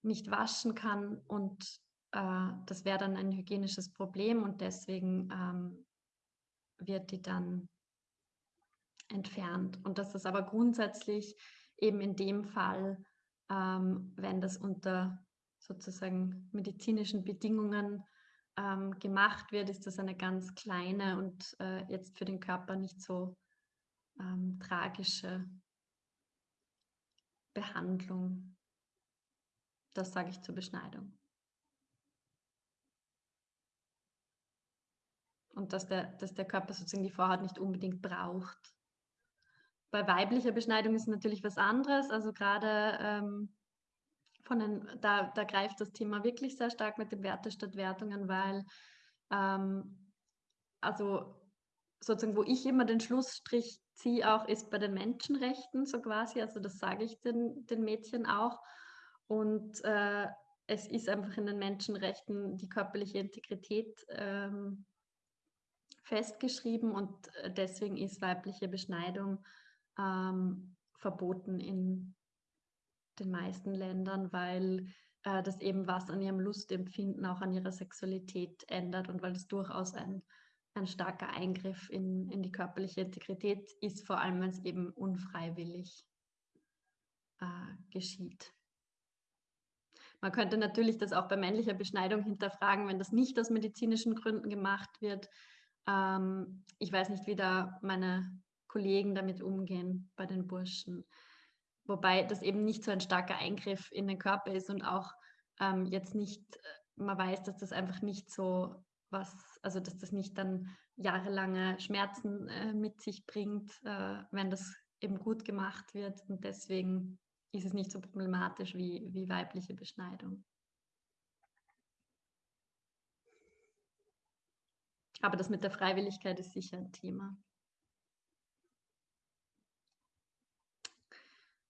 nicht waschen kann und äh, das wäre dann ein hygienisches Problem und deswegen ähm, wird die dann entfernt. Und das ist aber grundsätzlich eben in dem Fall, ähm, wenn das unter sozusagen medizinischen Bedingungen ähm, gemacht wird, ist das eine ganz kleine und äh, jetzt für den Körper nicht so ähm, tragische Behandlung. Das sage ich zur Beschneidung. Und dass der, dass der Körper sozusagen die Vorhaut nicht unbedingt braucht. Bei weiblicher Beschneidung ist natürlich was anderes. Also gerade ähm, von den, da, da greift das Thema wirklich sehr stark mit den Werte statt Wertungen, weil ähm, also sozusagen, wo ich immer den Schlussstrich ziehe, auch ist bei den Menschenrechten so quasi. Also das sage ich den, den Mädchen auch. Und äh, es ist einfach in den Menschenrechten die körperliche Integrität ähm, festgeschrieben und äh, deswegen ist weibliche Beschneidung ähm, verboten in den meisten Ländern, weil äh, das eben was an ihrem Lustempfinden, auch an ihrer Sexualität ändert und weil es durchaus ein ein starker Eingriff in, in die körperliche Integrität ist, vor allem wenn es eben unfreiwillig äh, geschieht. Man könnte natürlich das auch bei männlicher Beschneidung hinterfragen, wenn das nicht aus medizinischen Gründen gemacht wird. Ähm, ich weiß nicht, wie da meine Kollegen damit umgehen bei den Burschen. Wobei das eben nicht so ein starker Eingriff in den Körper ist und auch ähm, jetzt nicht, äh, man weiß, dass das einfach nicht so was, also dass das nicht dann jahrelange Schmerzen äh, mit sich bringt, äh, wenn das eben gut gemacht wird. Und deswegen ist es nicht so problematisch wie, wie weibliche Beschneidung. Aber das mit der Freiwilligkeit ist sicher ein Thema.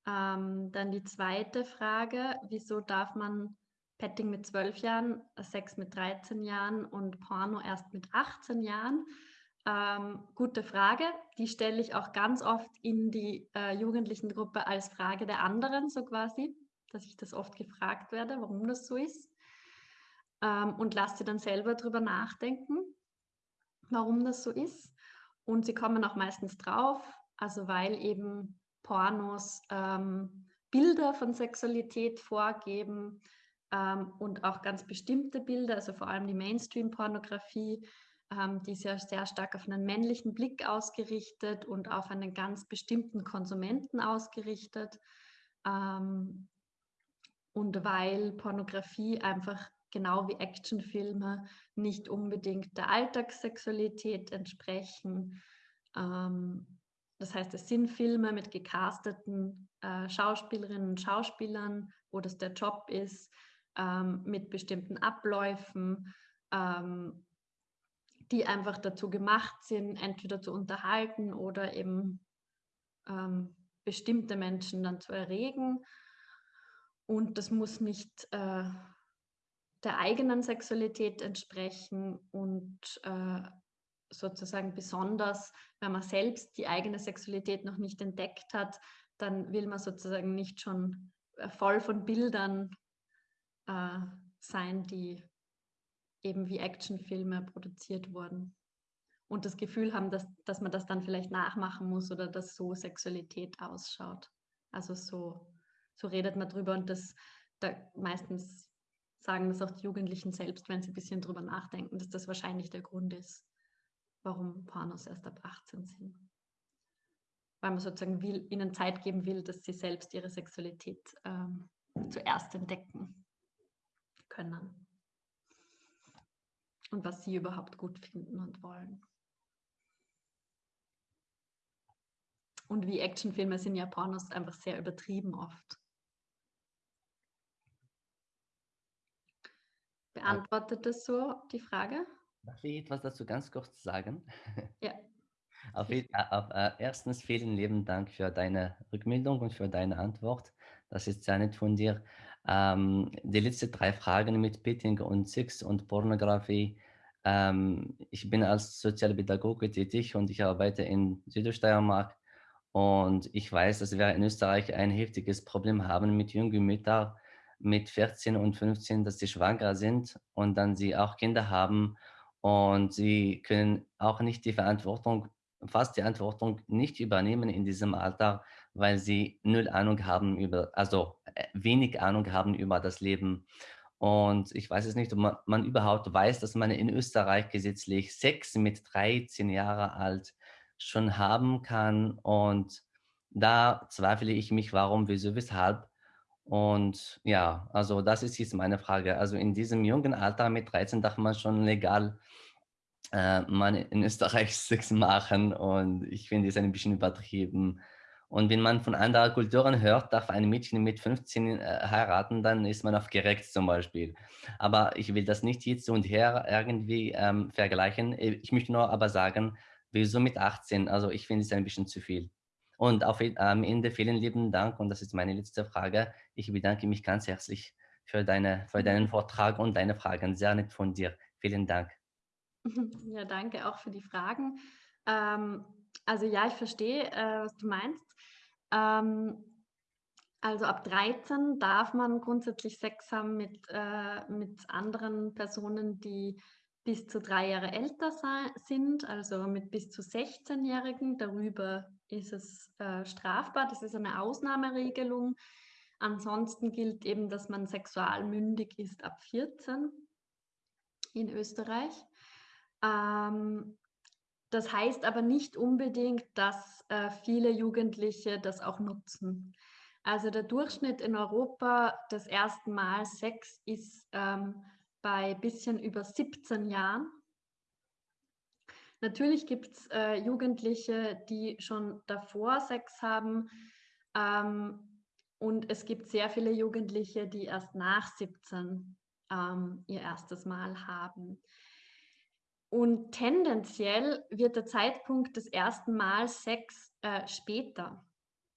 Ähm, dann die zweite Frage, wieso darf man Petting mit 12 Jahren, Sex mit 13 Jahren und Porno erst mit 18 Jahren? Ähm, gute Frage. Die stelle ich auch ganz oft in die äh, jugendlichen Gruppe als Frage der anderen, so quasi, dass ich das oft gefragt werde, warum das so ist. Ähm, und lasse sie dann selber darüber nachdenken, warum das so ist. Und sie kommen auch meistens drauf, also weil eben Pornos ähm, Bilder von Sexualität vorgeben, ähm, und auch ganz bestimmte Bilder, also vor allem die Mainstream-Pornografie, ähm, die ist ja sehr stark auf einen männlichen Blick ausgerichtet und auf einen ganz bestimmten Konsumenten ausgerichtet. Ähm, und weil Pornografie einfach genau wie Actionfilme nicht unbedingt der Alltagssexualität entsprechen, ähm, das heißt, es sind Filme mit gecasteten äh, Schauspielerinnen und Schauspielern, wo das der Job ist, ähm, mit bestimmten Abläufen, ähm, die einfach dazu gemacht sind, entweder zu unterhalten oder eben ähm, bestimmte Menschen dann zu erregen. Und das muss nicht äh, der eigenen Sexualität entsprechen und äh, sozusagen besonders, wenn man selbst die eigene Sexualität noch nicht entdeckt hat, dann will man sozusagen nicht schon äh, voll von Bildern äh, sein, die eben wie Actionfilme produziert wurden. Und das Gefühl haben, dass, dass man das dann vielleicht nachmachen muss oder dass so Sexualität ausschaut. Also so, so redet man drüber und das da meistens sagen das auch die Jugendlichen selbst, wenn sie ein bisschen drüber nachdenken, dass das wahrscheinlich der Grund ist, warum Pornos erst ab 18 sind. Weil man sozusagen will, ihnen Zeit geben will, dass sie selbst ihre Sexualität ähm, zuerst entdecken können. Und was sie überhaupt gut finden und wollen. Und wie Actionfilme sind ja Pornos einfach sehr übertrieben oft. Beantwortet das so die Frage? Darf ich etwas dazu ganz kurz sagen? Ja. Auf, auf, äh, erstens vielen lieben Dank für deine Rückmeldung und für deine Antwort. Das ist sehr nett von dir. Ähm, die letzten drei Fragen mit Pitting und Sex und Pornografie. Ähm, ich bin als Sozialpädagoge tätig und ich arbeite in Südoststeiermark. Und ich weiß, dass wir in Österreich ein heftiges Problem haben mit jungen Müttern, mit 14 und 15, dass sie schwanger sind und dann sie auch Kinder haben und sie können auch nicht die Verantwortung, fast die Verantwortung nicht übernehmen in diesem Alter, weil sie null Ahnung haben über, also äh, wenig Ahnung haben über das Leben. Und ich weiß es nicht, ob man, man überhaupt weiß, dass man in Österreich gesetzlich Sex mit 13 Jahre alt schon haben kann. Und da zweifle ich mich, warum, wieso, weshalb und ja, also das ist jetzt meine Frage. Also in diesem jungen Alter mit 13 darf man schon legal äh, man in Österreich Sex machen und ich finde es ein bisschen übertrieben. Und wenn man von anderen Kulturen hört, darf ein Mädchen mit 15 äh, heiraten, dann ist man aufgeregt zum Beispiel. Aber ich will das nicht jetzt und her irgendwie ähm, vergleichen. Ich möchte nur aber sagen, wieso mit 18? Also ich finde es ein bisschen zu viel. Und auf, am Ende vielen lieben Dank und das ist meine letzte Frage. Ich bedanke mich ganz herzlich für, deine, für deinen Vortrag und deine Fragen. Sehr nett von dir. Vielen Dank. Ja, danke auch für die Fragen. Ähm, also ja, ich verstehe, äh, was du meinst. Ähm, also ab 13 darf man grundsätzlich Sex haben mit, äh, mit anderen Personen, die bis zu drei Jahre älter sind, also mit bis zu 16-Jährigen. Darüber ist es äh, strafbar. Das ist eine Ausnahmeregelung. Ansonsten gilt eben, dass man sexualmündig ist ab 14 in Österreich. Ähm, das heißt aber nicht unbedingt, dass äh, viele Jugendliche das auch nutzen. Also der Durchschnitt in Europa des ersten Mal Sex ist ähm, bei bisschen über 17 Jahren. Natürlich gibt es äh, Jugendliche, die schon davor Sex haben. Ähm, und es gibt sehr viele Jugendliche, die erst nach 17 ähm, ihr erstes Mal haben. Und tendenziell wird der Zeitpunkt des ersten Mal Sex äh, später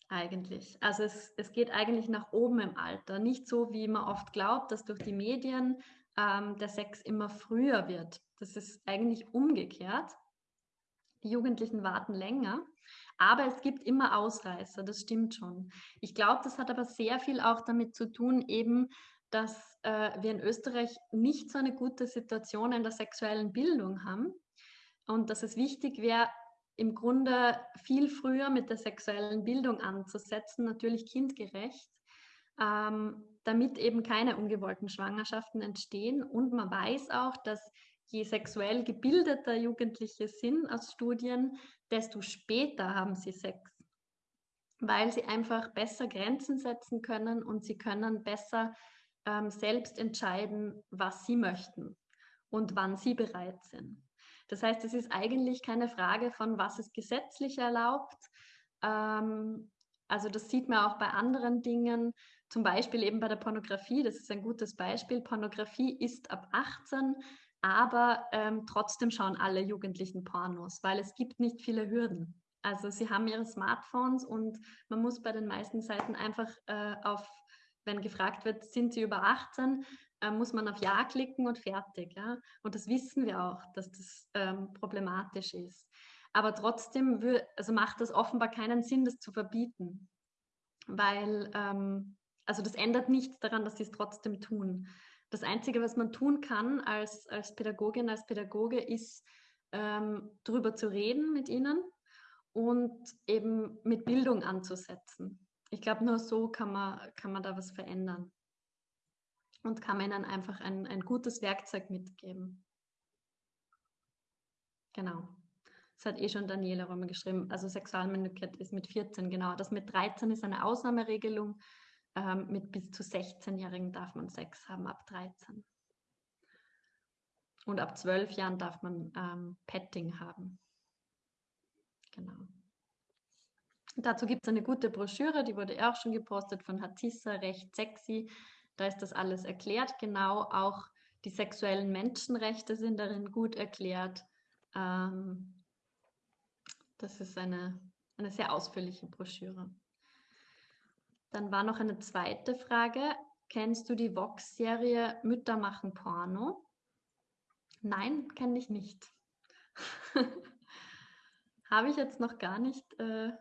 eigentlich. Also es, es geht eigentlich nach oben im Alter. Nicht so, wie man oft glaubt, dass durch die Medien ähm, der Sex immer früher wird. Das ist eigentlich umgekehrt. Die Jugendlichen warten länger, aber es gibt immer Ausreißer, das stimmt schon. Ich glaube, das hat aber sehr viel auch damit zu tun, eben, dass äh, wir in Österreich nicht so eine gute Situation in der sexuellen Bildung haben und dass es wichtig wäre, im Grunde viel früher mit der sexuellen Bildung anzusetzen, natürlich kindgerecht, ähm, damit eben keine ungewollten Schwangerschaften entstehen. Und man weiß auch, dass je sexuell gebildeter Jugendliche sind aus Studien, desto später haben sie Sex, weil sie einfach besser Grenzen setzen können und sie können besser ähm, selbst entscheiden, was sie möchten und wann sie bereit sind. Das heißt, es ist eigentlich keine Frage von, was ist gesetzlich erlaubt, Ähm, also das sieht man auch bei anderen Dingen, zum Beispiel eben bei der Pornografie. Das ist ein gutes Beispiel. Pornografie ist ab 18, aber ähm, trotzdem schauen alle Jugendlichen Pornos, weil es gibt nicht viele Hürden. Also sie haben ihre Smartphones und man muss bei den meisten Seiten einfach äh, auf, wenn gefragt wird, sind sie über 18, äh, muss man auf Ja klicken und fertig. Ja? Und das wissen wir auch, dass das ähm, problematisch ist. Aber trotzdem also macht es offenbar keinen Sinn, das zu verbieten, weil ähm, also das ändert nichts daran, dass sie es trotzdem tun. Das Einzige, was man tun kann als, als Pädagogin, als Pädagoge, ist, ähm, darüber zu reden mit ihnen und eben mit Bildung anzusetzen. Ich glaube, nur so kann man, kann man da was verändern und kann man ihnen einfach ein, ein gutes Werkzeug mitgeben. Genau. Das hat eh schon Daniela Römer geschrieben. Also Sexualmündigkeit ist mit 14, genau. Das mit 13 ist eine Ausnahmeregelung. Ähm, mit bis zu 16-Jährigen darf man Sex haben, ab 13. Und ab 12 Jahren darf man ähm, Petting haben. Genau. dazu gibt es eine gute Broschüre, die wurde auch schon gepostet von Hatissa, recht sexy. Da ist das alles erklärt, genau. Auch die sexuellen Menschenrechte sind darin gut erklärt. Ähm, das ist eine, eine sehr ausführliche Broschüre. Dann war noch eine zweite Frage. Kennst du die Vox-Serie Mütter machen Porno? Nein, kenne ich nicht. Habe ich jetzt noch gar nicht äh,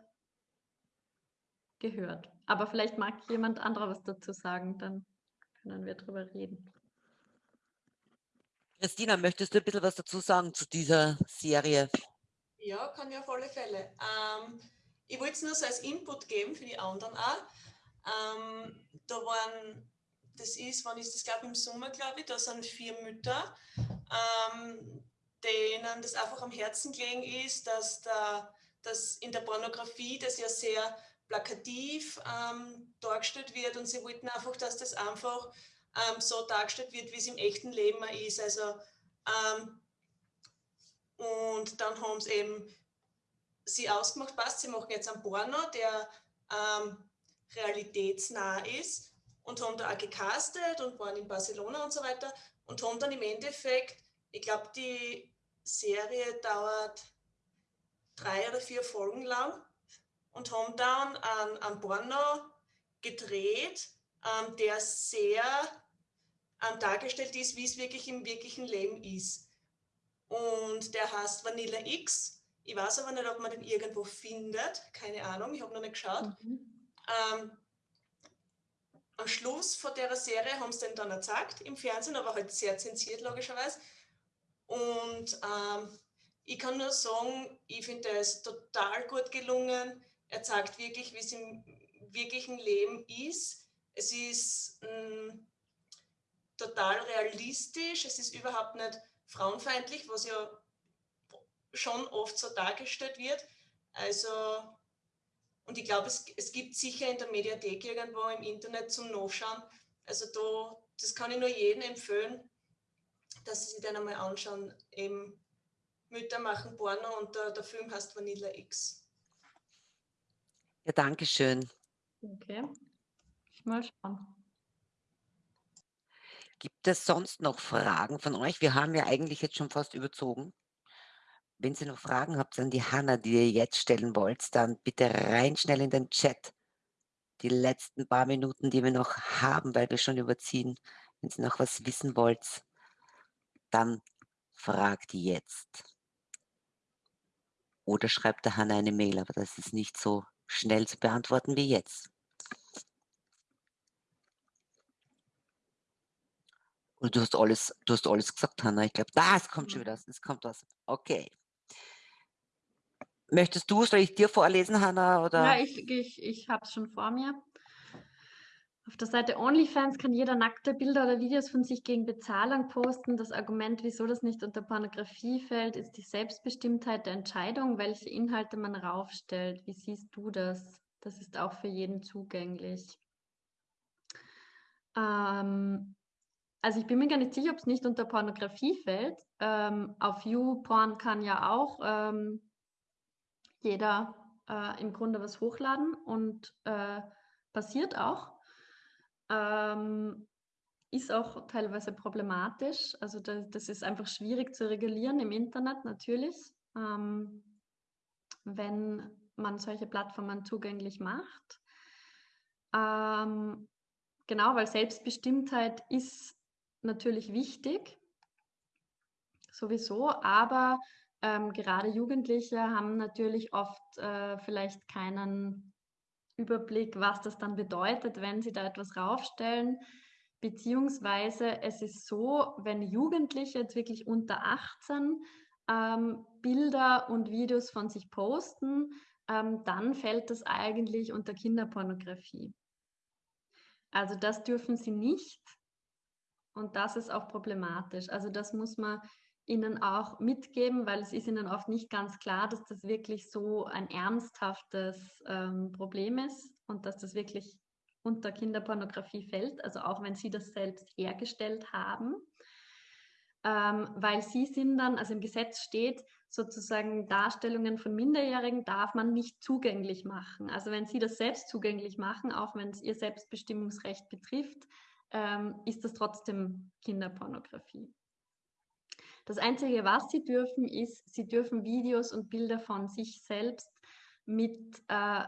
gehört. Aber vielleicht mag jemand anderer was dazu sagen, dann können wir drüber reden. Christina, möchtest du ein bisschen was dazu sagen zu dieser Serie? Ja, kann ich auf alle Fälle. Ähm, ich wollte es nur so als Input geben für die anderen auch. Ähm, da waren, das ist, wann ist das, glaube ich, im Sommer, glaube ich, da sind vier Mütter, ähm, denen das einfach am Herzen gelegen ist, dass, da, dass in der Pornografie das ja sehr plakativ ähm, dargestellt wird und sie wollten einfach, dass das einfach ähm, so dargestellt wird, wie es im echten Leben ist. Also, ähm, und dann haben sie eben sie ausgemacht, passt, sie machen jetzt einen Porno, der ähm, realitätsnah ist und haben da auch gecastet und waren in Barcelona und so weiter und haben dann im Endeffekt, ich glaube, die Serie dauert drei oder vier Folgen lang und haben dann einen, einen Porno gedreht, ähm, der sehr ähm, dargestellt ist, wie es wirklich im wirklichen Leben ist. Und der heißt Vanilla X. Ich weiß aber nicht, ob man den irgendwo findet. Keine Ahnung, ich habe noch nicht geschaut. Mhm. Ähm, am Schluss von der Serie haben sie den dann gezeigt im Fernsehen, aber halt sehr zensiert logischerweise. Und ähm, ich kann nur sagen, ich finde, ist total gut gelungen. Er zeigt wirklich, wie es im wirklichen Leben ist. Es ist mh, mm, total realistisch, es ist überhaupt nicht frauenfeindlich, was ja schon oft so dargestellt wird. Also, und ich glaube, es, es gibt sicher in der Mediathek irgendwo im Internet zum Nachschauen. Also da, das kann ich nur jedem empfehlen, dass sie sich den einmal anschauen. Eben Mütter machen Porno und der, der Film heißt Vanilla X. Ja, danke schön. Okay. Ich mal schauen. Gibt es sonst noch Fragen von euch? Wir haben ja eigentlich jetzt schon fast überzogen. Wenn Sie noch Fragen habt an die Hanna, die ihr jetzt stellen wollt, dann bitte rein schnell in den Chat. Die letzten paar Minuten, die wir noch haben, weil wir schon überziehen. Wenn Sie noch was wissen wollt, dann fragt jetzt. Oder schreibt der Hanna eine Mail, aber das ist nicht so schnell zu beantworten wie jetzt. Und du hast alles, du hast alles gesagt, Hanna. Ich glaube, das kommt schon wieder, es kommt was. Okay. Möchtest du, soll ich dir vorlesen, Hanna? Oder? Ja, ich, ich, ich habe es schon vor mir. Auf der Seite OnlyFans kann jeder nackte Bilder oder Videos von sich gegen Bezahlung posten. Das Argument, wieso das nicht unter Pornografie fällt, ist die Selbstbestimmtheit der Entscheidung, welche Inhalte man raufstellt. Wie siehst du das? Das ist auch für jeden zugänglich. Ähm, also ich bin mir gar nicht sicher, ob es nicht unter Pornografie fällt. Ähm, auf YouPorn kann ja auch ähm, jeder äh, im Grunde was hochladen und äh, passiert auch. Ähm, ist auch teilweise problematisch. Also da, das ist einfach schwierig zu regulieren im Internet natürlich, ähm, wenn man solche Plattformen zugänglich macht. Ähm, genau, weil Selbstbestimmtheit ist natürlich wichtig, sowieso, aber ähm, gerade Jugendliche haben natürlich oft äh, vielleicht keinen Überblick, was das dann bedeutet, wenn sie da etwas raufstellen. Beziehungsweise es ist so, wenn Jugendliche jetzt wirklich unter 18 ähm, Bilder und Videos von sich posten, ähm, dann fällt das eigentlich unter Kinderpornografie. Also das dürfen sie nicht und das ist auch problematisch. Also das muss man ihnen auch mitgeben, weil es ist ihnen oft nicht ganz klar, dass das wirklich so ein ernsthaftes ähm, Problem ist und dass das wirklich unter Kinderpornografie fällt, also auch wenn sie das selbst hergestellt haben, ähm, weil sie sind dann, also im Gesetz steht, sozusagen Darstellungen von Minderjährigen darf man nicht zugänglich machen. Also wenn sie das selbst zugänglich machen, auch wenn es ihr Selbstbestimmungsrecht betrifft, ähm, ist das trotzdem Kinderpornografie. Das Einzige, was sie dürfen, ist, sie dürfen Videos und Bilder von sich selbst mit äh,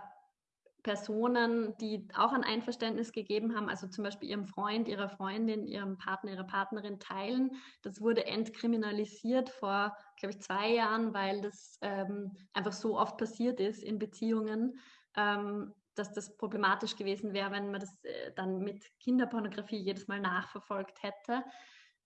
Personen, die auch ein Einverständnis gegeben haben, also zum Beispiel ihrem Freund, ihrer Freundin, ihrem Partner, ihrer Partnerin teilen. Das wurde entkriminalisiert vor, glaube ich, zwei Jahren, weil das ähm, einfach so oft passiert ist in Beziehungen, ähm, dass das problematisch gewesen wäre, wenn man das äh, dann mit Kinderpornografie jedes Mal nachverfolgt hätte.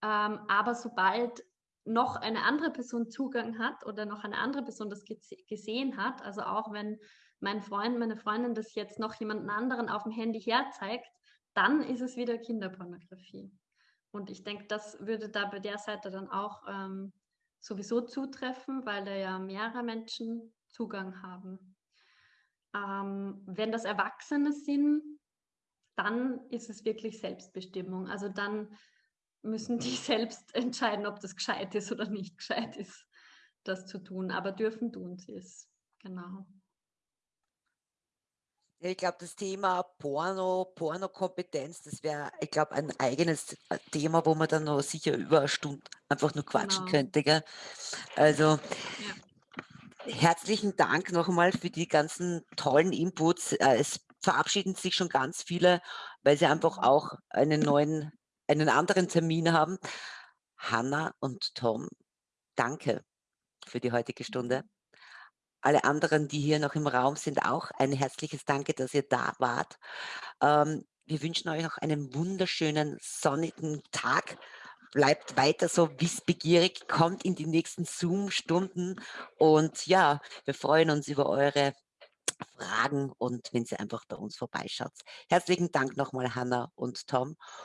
Ähm, aber sobald noch eine andere Person Zugang hat oder noch eine andere Person das gesehen hat, also auch wenn mein Freund, meine Freundin das jetzt noch jemanden anderen auf dem Handy herzeigt, dann ist es wieder Kinderpornografie. Und ich denke, das würde da bei der Seite dann auch ähm, sowieso zutreffen, weil da ja mehrere Menschen Zugang haben. Ähm, wenn das Erwachsene sind, dann ist es wirklich Selbstbestimmung. Also dann müssen die selbst entscheiden, ob das gescheit ist oder nicht gescheit ist, das zu tun. Aber dürfen tun sie es. Genau. Ich glaube, das Thema Porno, Pornokompetenz, das wäre, ich glaube, ein eigenes Thema, wo man dann noch sicher über eine Stunde einfach nur quatschen Genau. könnte. Gell? Also Ja. herzlichen Dank noch einmal für die ganzen tollen Inputs. Äh, Es verabschieden sich schon ganz viele, weil sie einfach auch einen neuen, einen anderen Termin haben. Hanna und Tom, danke für die heutige Stunde. Alle anderen, die hier noch im Raum sind, auch ein herzliches Danke, dass ihr da wart. Ähm, wir wünschen euch noch einen wunderschönen sonnigen Tag. Bleibt weiter so wissbegierig, kommt in die nächsten Zoom-Stunden und ja, wir freuen uns über eure Fragen und wenn ihr einfach bei uns vorbeischaut. Herzlichen Dank nochmal, Hanna und Tom.